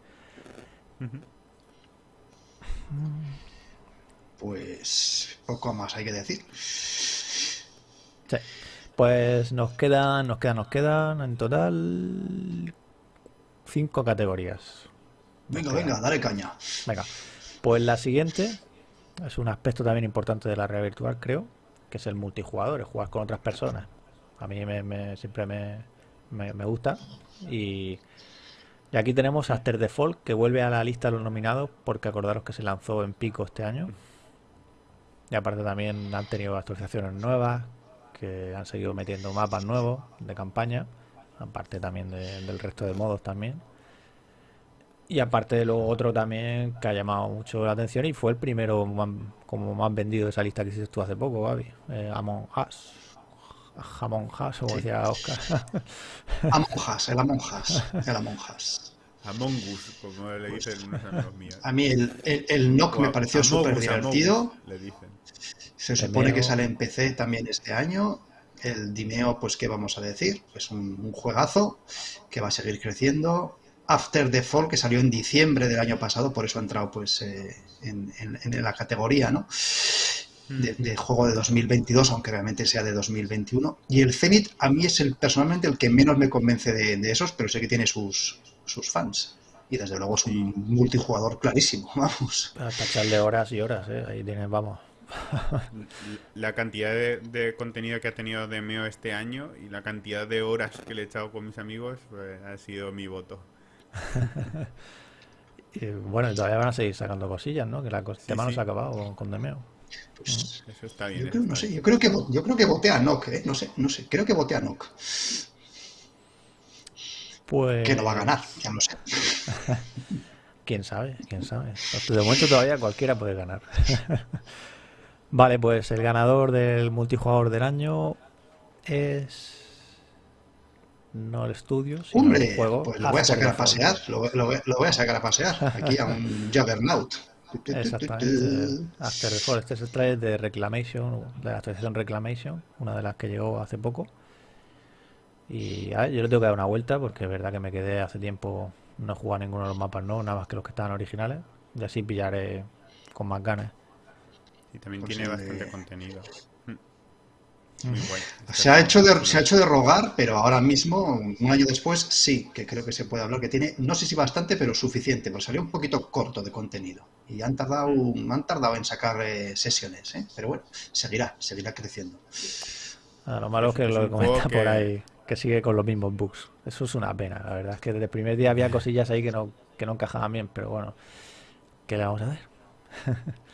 Pues poco más hay que decir. Sí. Pues nos quedan, nos quedan, nos quedan en total cinco categorías. Venga, venga, dale caña. Venga, pues la siguiente es un aspecto también importante de la realidad virtual, creo, que es el multijugador, el jugar con otras personas. A mí me, me- siempre me, me- me gusta. Y, y aquí tenemos After Default, que vuelve a la lista de los nominados, porque acordaros que se lanzó en pico este año. Y aparte también han tenido actualizaciones nuevas, que han seguido metiendo mapas nuevos de campaña, aparte también de- del resto de modos también. Y aparte de lo otro también que ha llamado mucho la atención y fue el primero más- como más vendido de esa lista que hiciste tú hace poco, Gaby. Eh, Among Us. Jamón Us, como Sí. decía Oscar. Amonjas, el Amonjas. El Amonjas. Among Us, como le dicen unos amigos míos. A mí el, el, el Nock me pareció súper divertido. Le dicen. Se supone que sale en PC también este año. El Dimeo, pues, ¿qué vamos a decir? Pues un, un juegazo que va a seguir creciendo. After the Fall, que salió en diciembre del año pasado, por eso ha entrado pues eh, en, en- en la categoría, ¿no? De, de juego de 2022, aunque realmente sea de 2021. Y el Zenith a mí es el personalmente el que menos me convence de, de esos, pero sé que tiene sus, sus fans. Y desde luego es un multijugador clarísimo, vamos. Hasta echarle horas y horas, ¿eh? Ahí tienes, vamos. La cantidad de, de contenido que ha tenido Demeo este año y la cantidad de horas que le he echado con mis amigos pues, ha sido mi voto. Y, bueno, y todavía van a seguir sacando cosillas, ¿no? Que la cos- tema no se ha acabado con, con Demeo. Pues, Eso está bien. Yo creo, está no sé, yo creo que yo creo que voté a Nock, ¿eh? no sé, no sé, creo que voté a Nock, Pues. que no va a ganar, ya lo sé. Quién sabe, quién sabe. De momento todavía cualquiera puede ganar. vale, pues el ganador del multijugador del año es. No el estudio, sino Hombre, el juego. pues lo voy a sacar a pasear, lo, lo voy- lo voy a sacar a pasear, aquí a un Juggernaut. Exactamente. After the Fall. Este es el trailer de Reclamation, de la actualización Reclamation, una de las que llegó hace poco. Y a ver, yo le tengo que dar una vuelta porque es verdad que me quedé hace tiempo, no he jugado ninguno de los mapas nuevos, nada más que los que estaban originales. Y así pillaré con más ganas. Y también Pues tiene bastante contenido. Mm. Muy. Se ha, hecho de, se ha hecho de rogar, pero ahora mismo, un año después, sí, que creo que se puede hablar, que tiene, no sé si bastante, pero suficiente, pues salió un poquito corto de contenido. Y han tardado, han tardado en sacar eh, sesiones, ¿eh? pero bueno, seguirá, seguirá creciendo. Ah, lo malo es que Es lo que comenta por ahí, que sigue con los mismos bugs. Eso es una pena, la verdad. Es que desde el primer día había cosillas ahí que no, que no encajaban bien, pero bueno, ¿qué le vamos a hacer?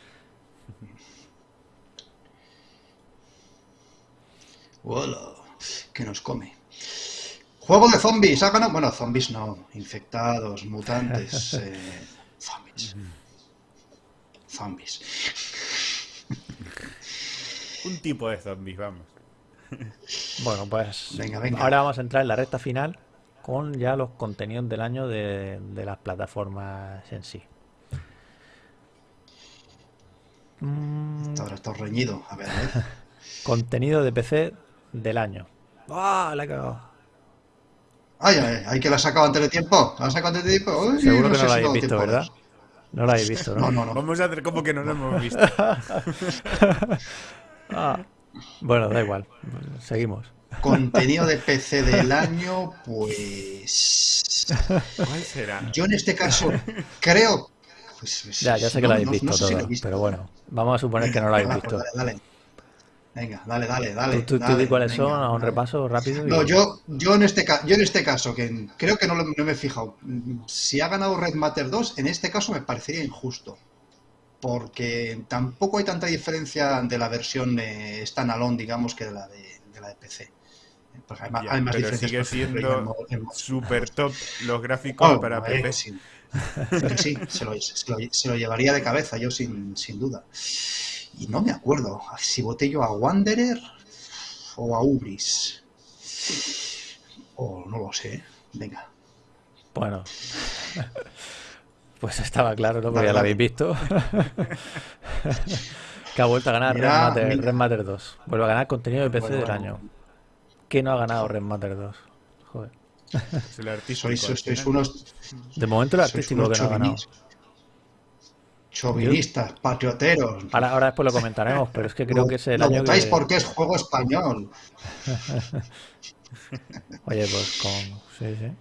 Hola, que nos come. Juego de zombies, ha ganado. Bueno, zombies no, infectados, mutantes, eh, zombies. Zombies. Un tipo de zombies, vamos. Bueno, pues Venga, venga. ahora vamos a entrar en la recta final con ya los contenidos del año de, de las plataformas en sí. Mm, Ahora está reñido. A ver, a ver. contenido de PC del año. ¡Ah! La he cagado. Ay, ay, ay, que la ha sacado antes de tiempo. ¿La ha sacado antes de tiempo? Uy, Seguro que sé no lo si habéis visto, tiempo. ¿verdad? No lo habéis visto, ¿no? No, no, no. Vamos a hacer como que no lo hemos visto. Ah, bueno, da igual. Seguimos. Contenido de PC del año, pues. ¿Cuál será? Yo en este caso creo. pues, pues, Ya, ya sé que no- lo habéis no- visto no sé todo, visto. pero bueno, vamos a suponer que no lo habéis visto. pues dale, dale. Venga, dale, dale, dale. ¿Tú, tú, dale, di cuáles venga, son a un dale. repaso rápido? y- No, yo, yo, en este, yo en este caso, que creo que no, lo- no me he fijado, si ha ganado Red Matter 2, en este caso me parecería injusto. Porque tampoco hay tanta diferencia de la versión eh, standalone, digamos, que de la de, de la de PC. Porque hay, ma- Ya, hay más pero diferencias. sigue siendo Super top los gráficos Oh, para eh, PC. Que sí, se lo, se lo- se lo llevaría de cabeza yo sin, sin duda. Y no me acuerdo si voté yo a Wanderer o a Ubris. O no lo sé. Venga. Bueno. Pues estaba claro, ¿no? Porque ya lo habéis visto. que ha vuelto a ganar Red, Matter. Red Matter 2. Vuelve a ganar contenido de PC Bueno, del bueno. año. ¿Qué no ha ganado Red Matter 2? Joder. Es el artístico. Sois, al sois final. unos, De momento el artístico que no ha ganado. Chauvinistas, patrioteros. Ahora, ahora después lo comentaremos, pero es que creo Lo- que es el lo año votáis que... porque es juego español. Oye, pues con... Sí, sí.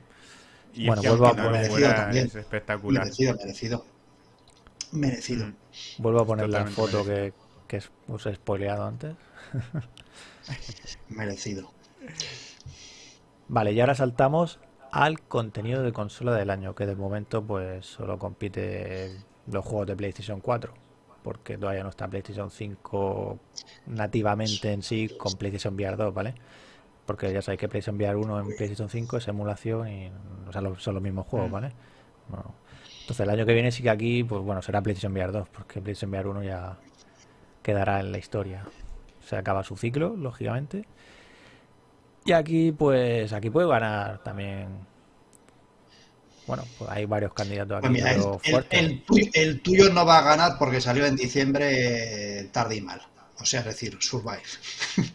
Y Bueno, vuelvo a poner- también. es espectacular. Merecido, merecido. Merecido. Mm. Vuelvo a poner la foto que, que os he spoileado antes. Merecido. Vale, y ahora saltamos al contenido de consola del año, que de momento pues solo compite los juegos de PlayStation 4, porque todavía no está PlayStation 5 nativamente en sí con PlayStation VR 2, ¿vale? Porque ya sabéis que PlayStation VR 1 en PlayStation 5 es emulación y o sea, lo- son los mismos juegos, Mm. ¿vale? Bueno, entonces el año que viene sí que aquí, pues bueno, será PlayStation VR 2, porque PlayStation VR 1 ya quedará en la historia. Se acaba su ciclo, lógicamente. Y aquí, pues, aquí puede ganar también. Bueno, pues hay varios candidatos Pues aquí, mira, el, tuyo, el tuyo no va a ganar porque salió en diciembre eh, tarde y mal. O sea, es decir, Survive.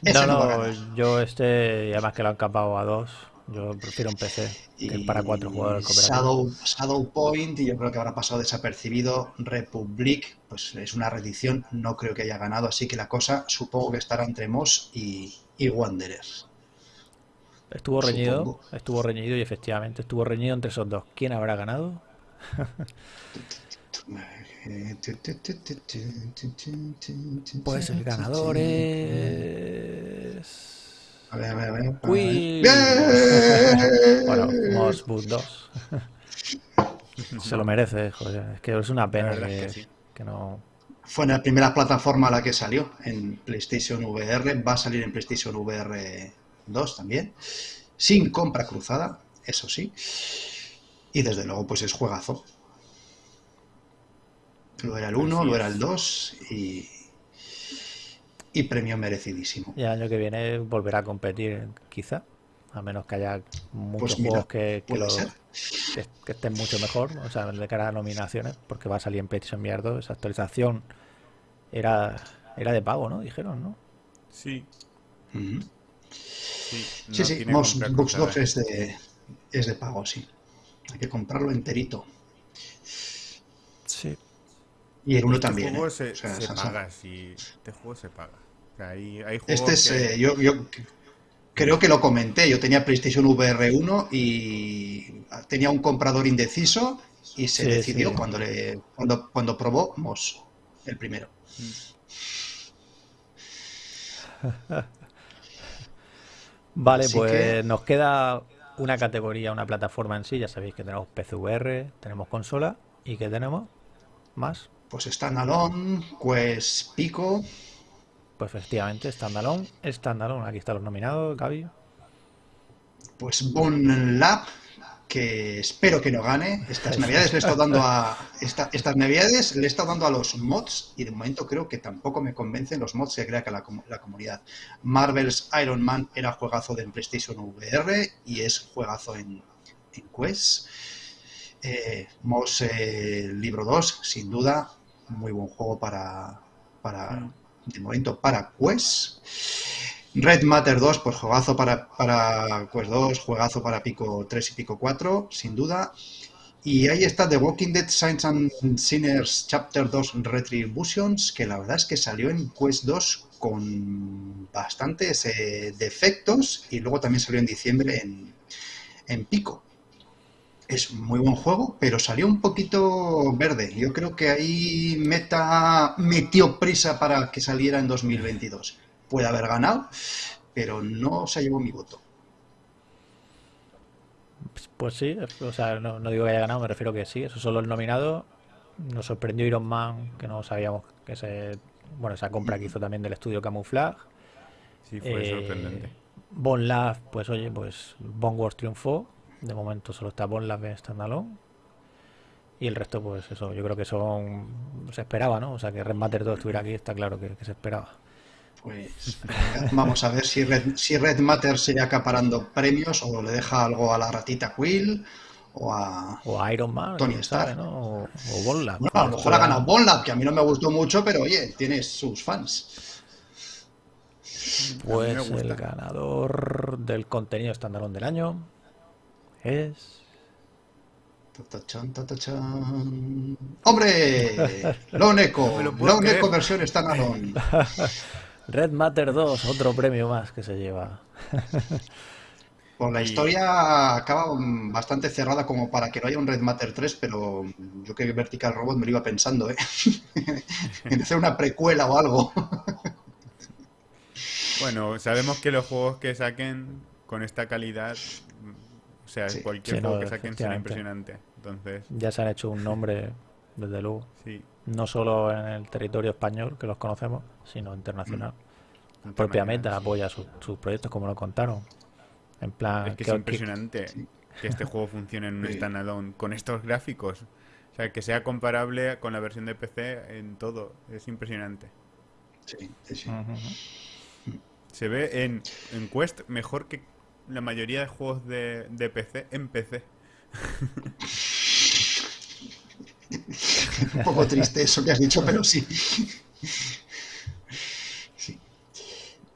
No, no, yo este, y además que lo han capado a dos, yo prefiero un PC que para cuatro jugadores. Shadow, Shadow Point, y yo creo que habrá pasado desapercibido. Republic, pues es una reedición, no creo que haya ganado, así que la cosa supongo que estará entre Moss y, y Wanderers. Estuvo reñido, supongo. estuvo reñido y efectivamente estuvo reñido entre esos dos. ¿Quién habrá ganado? Pues el ganador es... A ver, a ver, a ver. Uy. Bueno, Moss Boot 2. Se lo merece, joder. Es que es una pena que, es que sí. que no... Fue en la primera plataforma a la que salió, en PlayStation VR. Va a salir en PlayStation VR 2 también. Sin compra cruzada, eso sí. Y desde luego, pues es juegazo. Lo era el 1, Así lo era el 2 y, y premio merecidísimo. Y el año que viene volverá a competir, quizá. A menos que haya muchos Pues mira, juegos que, que, que- que estén mucho mejor, o sea, de cara a nominaciones, porque va a salir en PlayStation VR 2. Esa actualización era, era de pago, ¿no? Dijeron, ¿no? Sí, Ujú. Sí. no Sí, sí, Moss. 2 es de, es de pago, sí. Hay que comprarlo enterito. Sí. Y el 1 Este también. juego ¿eh? se, O sea, se esa- paga, sí. Este juego se paga. O sea, hay, hay juegos Este es, que- eh, yo, yo creo que lo comenté. Yo tenía PlayStation VR 1 y tenía un comprador indeciso y se Sí, decidió sí. cuando le cuando, cuando probó Moss, el primero. Vale, Así pues que- nos queda una categoría, una plataforma en sí. Ya sabéis que tenemos PCVR, tenemos consola y que tenemos más. Pues Standalone, Quest Pico, Pues efectivamente, Standalone, Standalone. Aquí están los nominados, Gaby. pues Bone Lab, que espero que no gane. Estas navidades le he estado dando a esta- estas navidades le he estado dando a los mods y de momento creo que tampoco me convencen los mods que crea que la, la comunidad. Marvel's Iron Man era juegazo de en PlayStation VR y es juegazo en, en Quest. Eh, Moss eh, Libro 2, sin duda, muy buen juego para, para Mm. de momento para Quest. Red Matter 2, pues juegazo para, para Quest 2, juegazo para Pico 3 y Pico 4, sin duda. Y ahí está The Walking Dead Saints and Sinners Chapter 2 Retributions, que la verdad es que salió en Quest 2 con bastantes eh, defectos y luego también salió en diciembre en, en Pico. Es muy buen juego, pero salió un poquito verde. Yo creo que ahí Meta metió prisa para que saliera en 2022. Puede haber ganado, pero no se llevó mi voto. Pues sí, o sea, no, no digo que haya ganado, me refiero que sí, esos son los nominados. Nos sorprendió Iron Man, que no sabíamos que se. Bueno, esa compra que hizo también del estudio Camouflage. Sí, fue Eh, sorprendente. Bon Lab, pues oye, pues Bon Wars triunfó. De momento solo está Bon Lab en standalone. Y el resto, pues eso, yo creo que son. Se esperaba, ¿no? O sea, que Red Matter 2 estuviera aquí, está claro que, que se esperaba. Pues venga, vamos a ver si Red, si Red Matter sigue acaparando premios o le deja algo a la ratita Quill o a... O a Iron Man, Tony Stark. ¿no? O, o Bon Lab. Bueno, a lo mejor ha ganado Bonlab, que a mí no me gustó mucho, pero oye, tiene sus fans. Pues el ganador del contenido standalone del año es. Tatachan, tatachan. ¡Hombre! Lone Echo, me lo puedo Lone creer. Echo versión standalone. Red Matter 2, otro premio más que se lleva. Pues la historia acaba bastante cerrada como para que no haya un Red Matter 3, pero yo que Vertical Robot me lo iba pensando, ¿eh? en hacer una precuela o algo. Bueno, sabemos que los juegos que saquen con esta calidad, o sea, Sí. cualquier Sí, juego no, que saquen será impresionante. Entonces, Ya se han hecho un nombre, desde luego, sí. no solo en el territorio español, que los conocemos, sino internacional. La propia Meta apoya su- sus proyectos, como lo contaron. En plan, Es que es impresionante que este juego funcione en un standalone con estos gráficos. O sea, que sea comparable con la versión de PC en todo. Es impresionante. Sí, sí, sí. Se ve en, en Quest mejor que la mayoría de juegos de, de PC en PC. Un poco triste eso que has dicho, pero sí. Sí.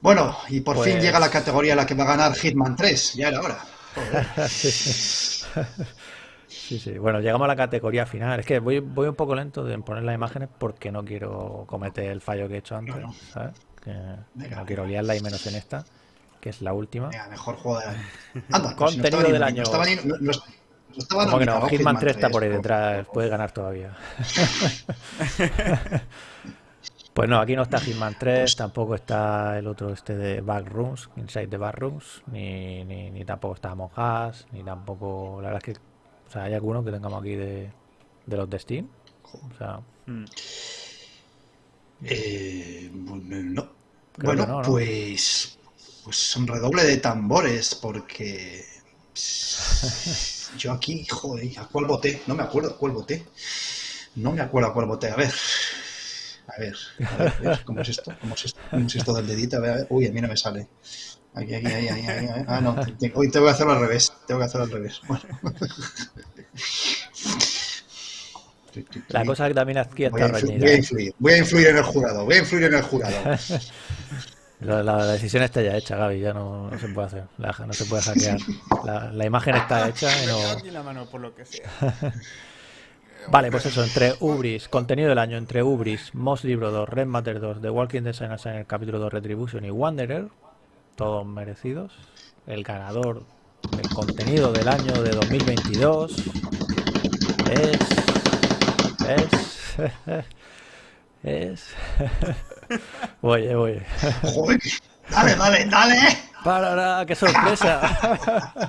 Bueno, y por fin Pues- llega la categoría en la que va a ganar Hitman 3. Ya era hora. Sí, sí. Bueno, llegamos a la categoría final. Es que voy, voy un poco lento en poner las imágenes porque no quiero cometer el fallo que he hecho antes, Claro. ¿sabes? Que Venga. no quiero liarla y menos en esta, que es la última. Venga, mejor juego del año. Anda, pues si Contenido ni- del no año. estaba ni- estaba Como que no, Hitman 3 está 3, por ahí detrás, puede ganar todavía. Pues no, aquí no está Hitman 3, tampoco está el otro este de Backrooms, Inside the Backrooms, ni, ni, ni tampoco está Among Us, ni tampoco, la verdad es que, o sea, hay algunos que tengamos aquí de, de los de Steam. O sea, Mm. Eh, bueno, no. Creo Bueno, ¿no? pues, pues un redoble de tambores, porque yo aquí, joder, ¿a cuál voté? No me acuerdo a cuál voté. No me acuerdo a cuál voté. A ver, a ver, a ver, a ver, ¿cómo es esto? ¿Cómo es esto? ¿Cómo es esto del dedito? A ver, a ver. Uy, a mí no me sale. Aquí, aquí, ahí, ahí, ahí. Ah, no, hoy tengo que hacerlo al revés. Tengo que hacerlo al revés. Bueno. la cosa que también aquí Voy a, está influ- reñida. voy a ¿eh? influir, voy a influir en el jurado, voy a influir en el jurado. La, la- la decisión está ya hecha, Gaby, ya no, no se puede hacer, la- no se puede hackear. La, imagen está hecha y no... aquí la mano por lo que sea. Vale, pues eso, entre Ubris, contenido del año, entre Ubris, Moss Libro 2, Red Matter 2, The Walking Designers en el capítulo 2, Retribution y Wanderer, todos merecidos. El ganador del contenido del año de 2022 es... es... es... oye, oye. Joder, dale, dale, dale. ¡Para, qué sorpresa!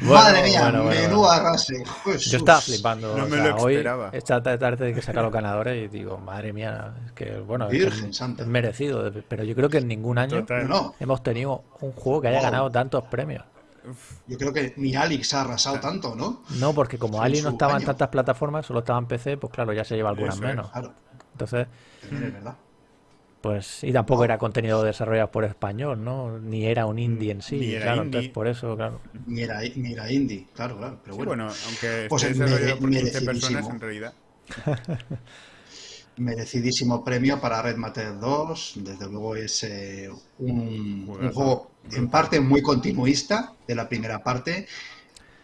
Bueno, Madre mía, bueno, bueno, menú bueno. arrase. Jesús. Yo estaba flipando. No o me sea, lo hoy, esperaba. esta tarde que saca los ganadores y digo, madre mía, es que bueno, Virgen es- santa. es merecido, pero yo creo que en ningún año. No, hemos tenido un juego que haya ganado tantos premios. Yo creo que ni Alex ha arrasado tanto, ¿no? No, porque como Ali no estaba en tantas plataformas, solo estaba en PC, pues claro, ya se lleva algunas Eso es. menos. Claro, Entonces, es verdad. pues, y tampoco era contenido desarrollado por español, ¿no? Ni era un indie en sí, Ni era claro, indie. entonces por eso, claro. Ni era, ni era indie, claro, claro. Pero Sí, bueno, aunque Pues esté es desarrollado mere- por 15 personas, merecidísimo. en realidad. merecidísimo premio para Red Matter 2. Desde luego es eh, un, juego en parte muy continuista de la primera parte,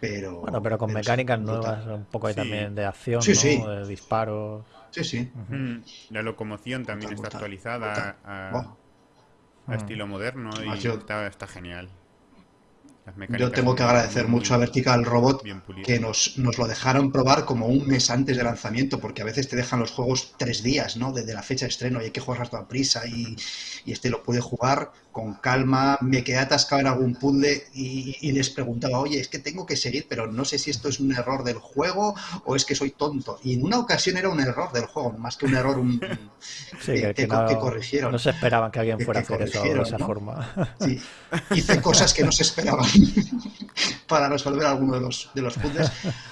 pero... Bueno, pero con mecánicas brutal. nuevas, un poco ahí Sí. también de acción, Sí, ¿no? sí. De disparos. Sí, sí. Mm, La locomoción también está Brutal, actualizada a, a estilo moderno y Además, yo- está, está genial. yo tengo que agradecer mucho a Vertical Robot que nos, nos, lo dejaron probar como un mes antes de lanzamiento, porque a veces te dejan los juegos tres días, ¿no? Desde la fecha de estreno y hay que jugar a toda prisa y, y, este lo puede jugar con calma. Me quedé atascado en algún puzzle y, y, les preguntaba, oye, es que tengo que seguir, pero no sé si esto es un error del juego o es que soy tonto. Y en una ocasión era un error del juego, más que un error un, sí, que, que, no, corrigieron. No se esperaban que alguien fuera a hacer eso de esa forma. Sí, hice cosas que no se esperaban. para resolver alguno de los, de los puzzles.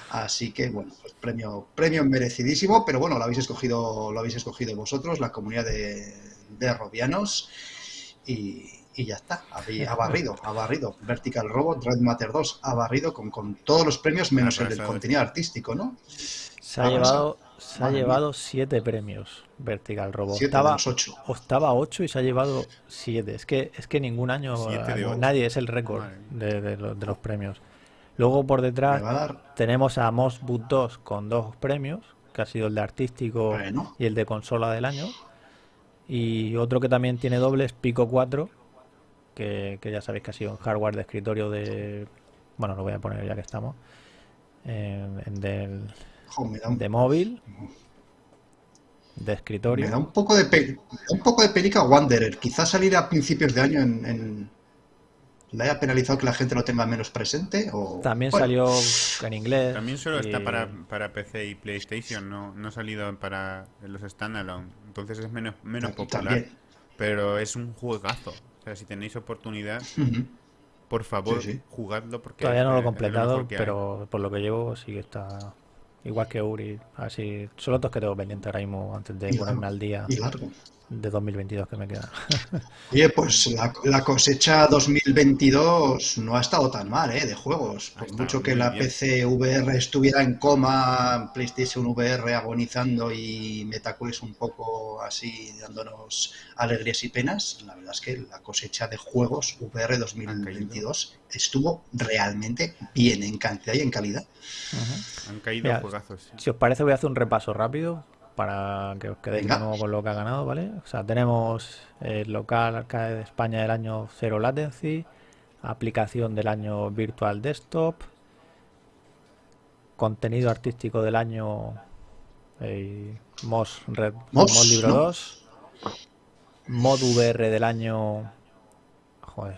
Así que, bueno, pues premio, premio merecidísimo, pero bueno, lo habéis escogido, lo habéis escogido vosotros, la comunidad de, de robianos, y, y, ya está, ha barrido, ha barrido. Vertical Robot, Red Matter 2, ha barrido con, con todos los premios menos el del contenido artístico, ¿no? Se ha llevado se ha llevado siete premios Vertical Robot. Siete estaba, ocho. Estaba ocho y se ha llevado siete. Es que, es que ningún año nadie es el récord de, de, los premios. Luego por detrás tenemos a Moss Boot 2 con dos premios, que ha sido el de artístico y el de consola del año. Y otro que también tiene dobles, Pico 4, que, ya sabéis que ha sido un hardware de escritorio de... Bueno, lo voy a poner ya que estamos. en del de móvil, de escritorio. Me da un poco de, un poco de perica Wanderer. Quizás salir a principios de año en, le haya penalizado que la gente lo tenga menos presente. O... También salió en inglés. También solo está para, para, PC y PlayStation, no, no ha salido para los standalone. Entonces es menos, menos popular. Pero es un juegazo. O sea, si tenéis oportunidad, por favor, jugadlo porque... Todavía no lo he completado, pero por lo que llevo sí que está Igual que Uri, así. Son los dos que tengo pendientes ahora mismo antes de ponerme al día de 2022 que me queda. Oye, pues la, cosecha 2022 no ha estado tan mal, ¿eh? De juegos. Por mucho que la PC VR estuviera en coma, PlayStation VR agonizando y MetaQuest un poco así dándonos alegrías y penas, la verdad es que la cosecha de juegos VR 2022 estuvo realmente bien en cantidad y en calidad. Han caído juegazos. Si os parece voy a hacer un repaso rápido para que os quedéis con lo que ha ganado, ¿vale? O sea, tenemos el local Arcade de España del año Zero Latency, aplicación del año Virtual Desktop, contenido artístico del año eh, MOS, Red, Libro 2, Mod VR del año... Joder,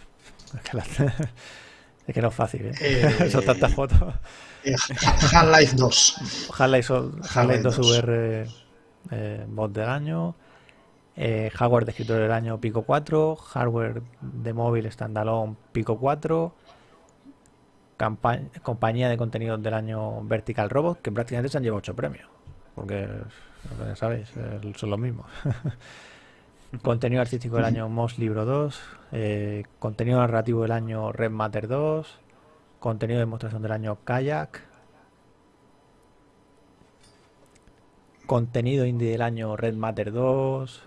es que, no es fácil, ¿eh? eh Son tantas fotos. Eh, Half-Life 2. Half-Life 2 VR eh, bot del año, eh, hardware de escritorio del año Pico 4, hardware de móvil standalone Pico 4, compañía de contenidos del año Vertical Robot, que prácticamente se han llevado 8 premios, porque ya sabéis, son los mismos. contenido artístico del año Moss Libro 2, eh, contenido narrativo del año Red Matter 2, contenido de demostración del año Kayak, Contenido indie del año Red Matter 2.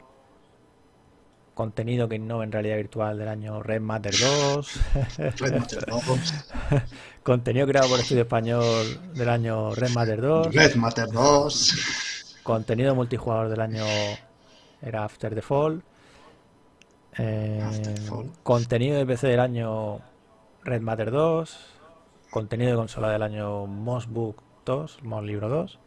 Contenido que innova en realidad virtual del año Red Matter 2. Contenido creado por Estudio Español del año Red Matter 2. Red Matter 2. Contenido multijugador del año era After the Fall. Eh, contenido de PC del año Red Matter 2. Contenido de consola del año Moss Book 2, Moss Libro 2.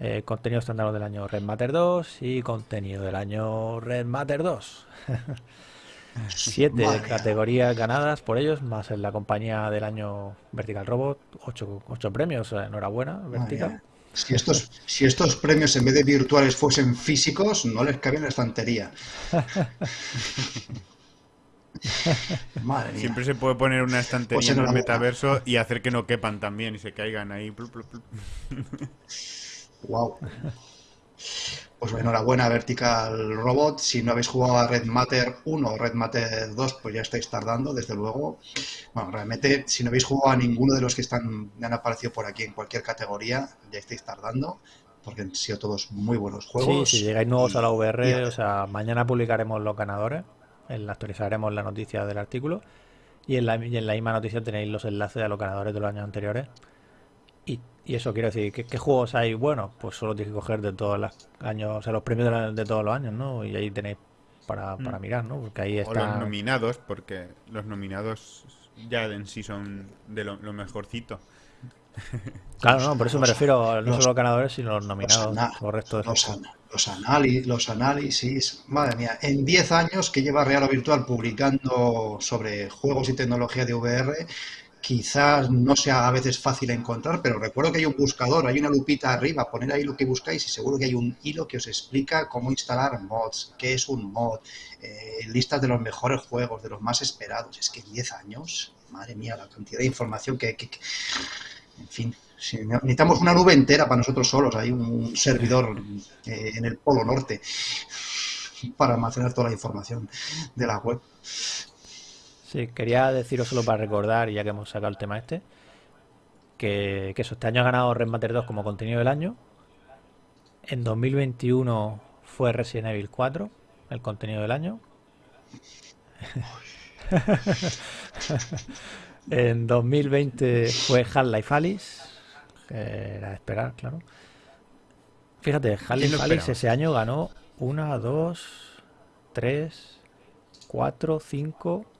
Eh, contenido estándar del año Red Matter 2 y contenido del año Red Matter 2. Siete categorías ganadas por ellos, más en la compañía del año Vertical Robot, ocho, ocho premios, enhorabuena, Vertical. Si estos, si estos premios en vez de virtuales fuesen físicos, no les cabía en la estantería. Siempre se puede poner una estantería pues en el metaverso y hacer que no quepan también y se caigan ahí. Wow. Pues enhorabuena Vertical Robot. Si no habéis jugado a Red Matter 1 o Red Matter 2, pues ya estáis tardando, desde luego. Bueno, realmente, si no habéis jugado a ninguno de los que están han aparecido por aquí en cualquier categoría, ya estáis tardando, porque han sido todos muy buenos juegos. Sí, si llegáis nuevos a la VR, o sea, mañana publicaremos los ganadores, actualizaremos la noticia del artículo, y en la, y en la misma noticia tenéis los enlaces a los ganadores de los años anteriores y, eso quiero decir, ¿qué, juegos hay bueno Pues solo tienes que coger de todos los años, o sea, los premios de, todos los años, ¿no? Y ahí tenéis para, para mm. mirar, ¿no? Porque ahí están... O los nominados, porque los nominados ya en sí son de lo, mejorcito. Claro, no, por eso me refiero no solo a los ganadores, sino a los nominados. Los, los, los, análisis, madre mía, en 10 años que lleva Real o Virtual publicando sobre juegos y tecnología de VR, quizás no sea a veces fácil encontrar, pero recuerdo que hay un buscador, hay una lupita arriba, poner ahí lo que buscáis y seguro que hay un hilo que os explica cómo instalar mods, qué es un mod, eh, listas de los mejores juegos, de los más esperados. Es que en 10 años, madre mía, la cantidad de información que... en fin, necesitamos una nube entera para nosotros solos, hay un servidor eh, en el Polo Norte para almacenar toda la información de la web. Sí, quería deciros solo para recordar, ya que hemos sacado el tema este, que, que este año ha ganado Red Matter 2 como contenido del año. En 2021 fue Resident Evil 4, el contenido del año. en 2020 fue Half-Life Alice, que era de esperar, claro. Fíjate, Half-Life Alice ese año ganó 1, 2, 3, 4, 5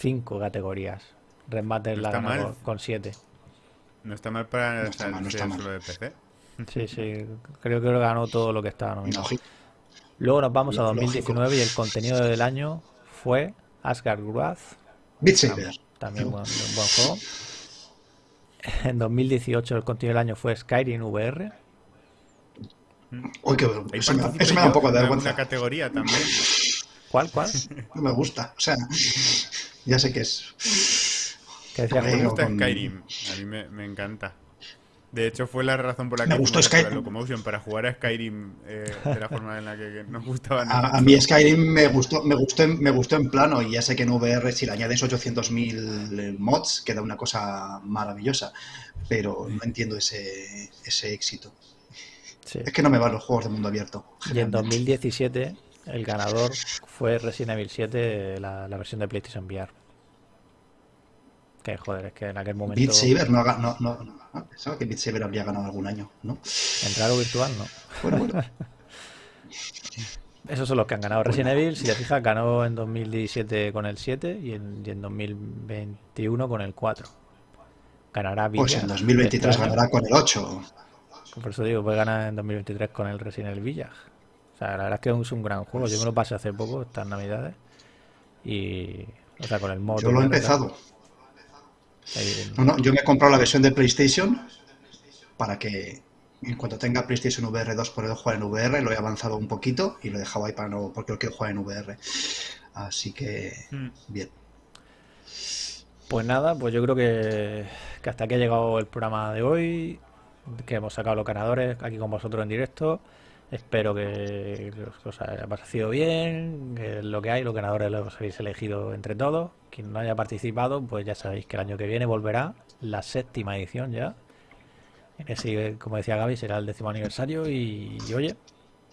cinco categorías. Remate la con, siete. No está mal para no solo de PC. Sí, sí, creo que ganó todo lo que estaba nominado. Luego nos vamos a 2019 y el contenido del año fue Asgard Wrath. También, buen, buen juego. En 2018 el contenido del año fue Skyrim VR. Uy, qué eso, me, eso me da un poco de vergüenza. Una categoría también. ¿Cuál, cuál? No me gusta. O sea, ya sé que es. ¿Qué decía me gusta Skyrim. A mí me, encanta. De hecho, fue la razón por la que me gustó Skyrim. Locomotion para jugar a Skyrim eh, de la forma en la que, nos gustaba. A, a, mí Skyrim me gustó, me gustó, me gustó en plano y ya sé que en VR si le añades 800.000 mods queda una cosa maravillosa, pero no entiendo ese, ese éxito. Es que no me van los juegos de mundo abierto. Y en 2017 el ganador fue Resident Evil 7, la, versión de PlayStation VR. Que joder, es que en aquel momento. Beat Saber no, no, no, pensaba que Beat Saber habría ganado algún año, ¿no? En virtual, no. Bueno, bueno. Esos son los que han ganado. Resident Evil, si te fijas, ganó en 2017 con el 7 y en, y en 2021 con el 4. Ganará Villa. Pues en 2023 este ganará con el 8. Por eso digo, puede ganar en 2023 con el Resident Evil Village la verdad es que es un gran juego. Yo me lo pasé hace poco, estas navidades. Y. O sea, con el modo. Yo lo he empezado. No, no, yo me he comprado la versión de PlayStation para que en cuanto tenga PlayStation VR 2 poder jugar en VR. Lo he avanzado un poquito y lo he dejado ahí para no, porque lo quiero jugar en VR. Así que, hmm. bien. Pues nada, pues yo creo que, que hasta aquí ha llegado el programa de hoy. Que hemos sacado los ganadores aquí con vosotros en directo. Espero que os haya parecido bien, que lo que hay, los ganadores los habéis elegido entre todos. Quien no haya participado, pues ya sabéis que el año que viene volverá la séptima edición ya. Ese, como decía Gaby, será el décimo aniversario y, oye,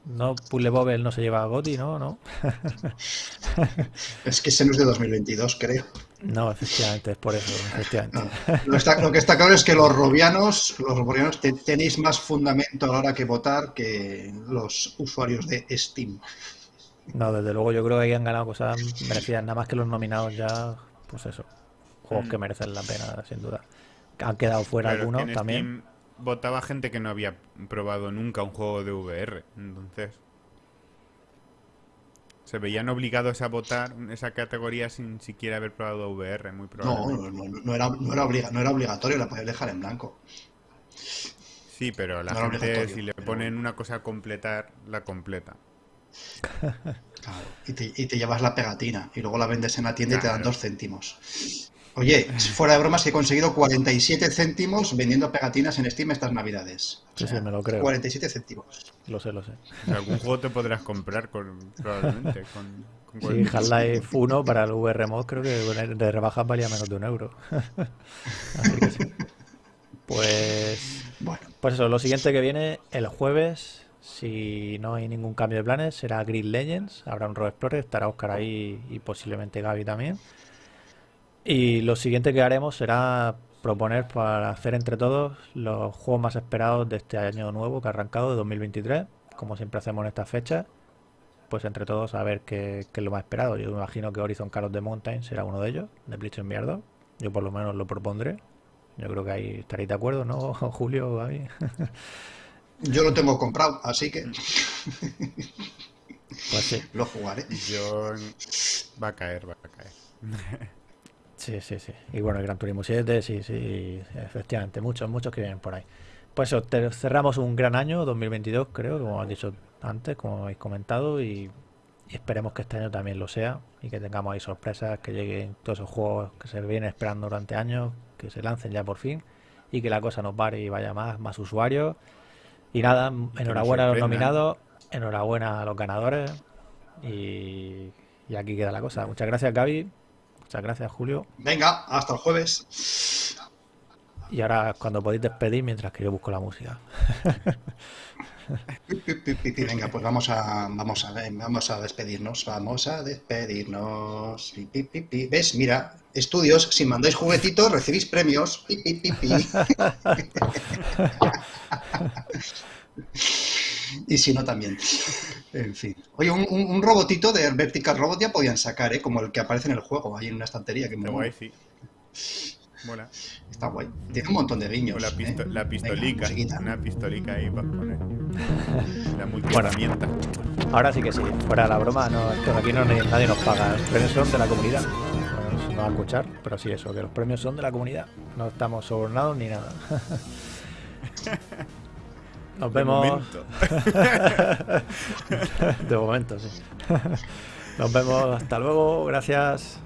no Puzzle Bobble no se lleva a Goti, ¿no? ¿no? es que ese no es de 2022, creo. No, efectivamente, es por eso, efectivamente. Lo, que está claro es que los robianos, los robianos tenéis más fundamento a la hora que votar que los usuarios de Steam. No, desde luego yo creo que ahí han ganado cosas merecidas, nada más que los nominados ya, pues eso, juegos que mm. merecen la pena, sin duda. Han quedado fuera algunos también. votaba gente que no había probado nunca un juego de VR, entonces se veían obligados a votar esa categoría sin siquiera haber probado VR, muy probablemente. No, no, no, era, no, era, no era obligatorio, la podías dejar en blanco. Sí, pero la gente, si le ponen una cosa a completar, la completa. Claro, y te, y te, llevas la pegatina y luego la vendes en la tienda y te dan dos céntimos. Oye, fuera de bromas, he conseguido 47 céntimos vendiendo pegatinas en Steam estas navidades. Sí, sí, me lo creo. 47 céntimos. Lo sé, lo sé. algún juego te podrás comprar con, probablemente. Con, con sí, Half-Life 1 para el VR Mod creo que de rebajas valía menos de un euro. Así que sí. Pues, bueno. pues eso, lo siguiente que viene el jueves, si no hay ningún cambio de planes, será Grid Legends. Habrá un Road Explorer, estará Oscar ahí y posiblemente Gaby también. Y lo siguiente que haremos será proponer para hacer entre todos los juegos más esperados de este año nuevo que ha arrancado, de 2023, como siempre hacemos en estas fechas. pues entre todos a ver qué, qué es lo más esperado. Yo me imagino que Horizon Call of the Mountain será uno de ellos, de Bleach Enviado. Yo por lo menos lo propondré. Yo creo que ahí estaréis de acuerdo, ¿no, Julio? Gaby? Yo lo tengo comprado, así que Pues sí, lo jugaré. Yo... Va a caer, va a caer. Sí, sí, sí. Y bueno, el Gran Turismo 7, sí, sí, efectivamente, muchos, muchos que vienen por ahí. Pues eso, cerramos un gran año, 2022, creo, como has dicho antes, como habéis comentado, y, y esperemos que este año también lo sea, y que tengamos ahí sorpresas, que lleguen todos esos juegos que se vienen esperando durante años, que se lancen ya por fin, y que la cosa nos pare y vaya más, más usuarios. Y nada, enhorabuena a los nominados, enhorabuena a los ganadores, y, y aquí queda la cosa. Muchas gracias, Gaby. Muchas gracias, Julio. Venga, hasta el jueves. Y ahora cuando podéis despedir mientras que yo busco la música. Venga, pues vamos a, vamos a, vamos a despedirnos. Vamos a despedirnos. ¿Ves? Mira, estudios, si mandáis juguetitos, recibís premios. Y si no, también. En fin. Oye, un, un- un robotito de Vertical Robot ya podían sacar, ¿eh? Como el que aparece en el juego, ahí en una estantería. Que Está me guay, sí. Mola. Está guay. Tiene un montón de guiños. La, pisto- ¿eh? la pistolica. una pistolica ahí para poner. La multiherramienta. Ahora sí que sí, fuera de la broma, no, es que aquí no, nadie nos paga. Los premios son de la comunidad. Bueno, no va a escuchar, pero sí eso, que los premios son de la comunidad. No estamos sobornados ni nada. Nos de vemos. Momento. de momento, sí. Nos vemos. Hasta luego. Gracias.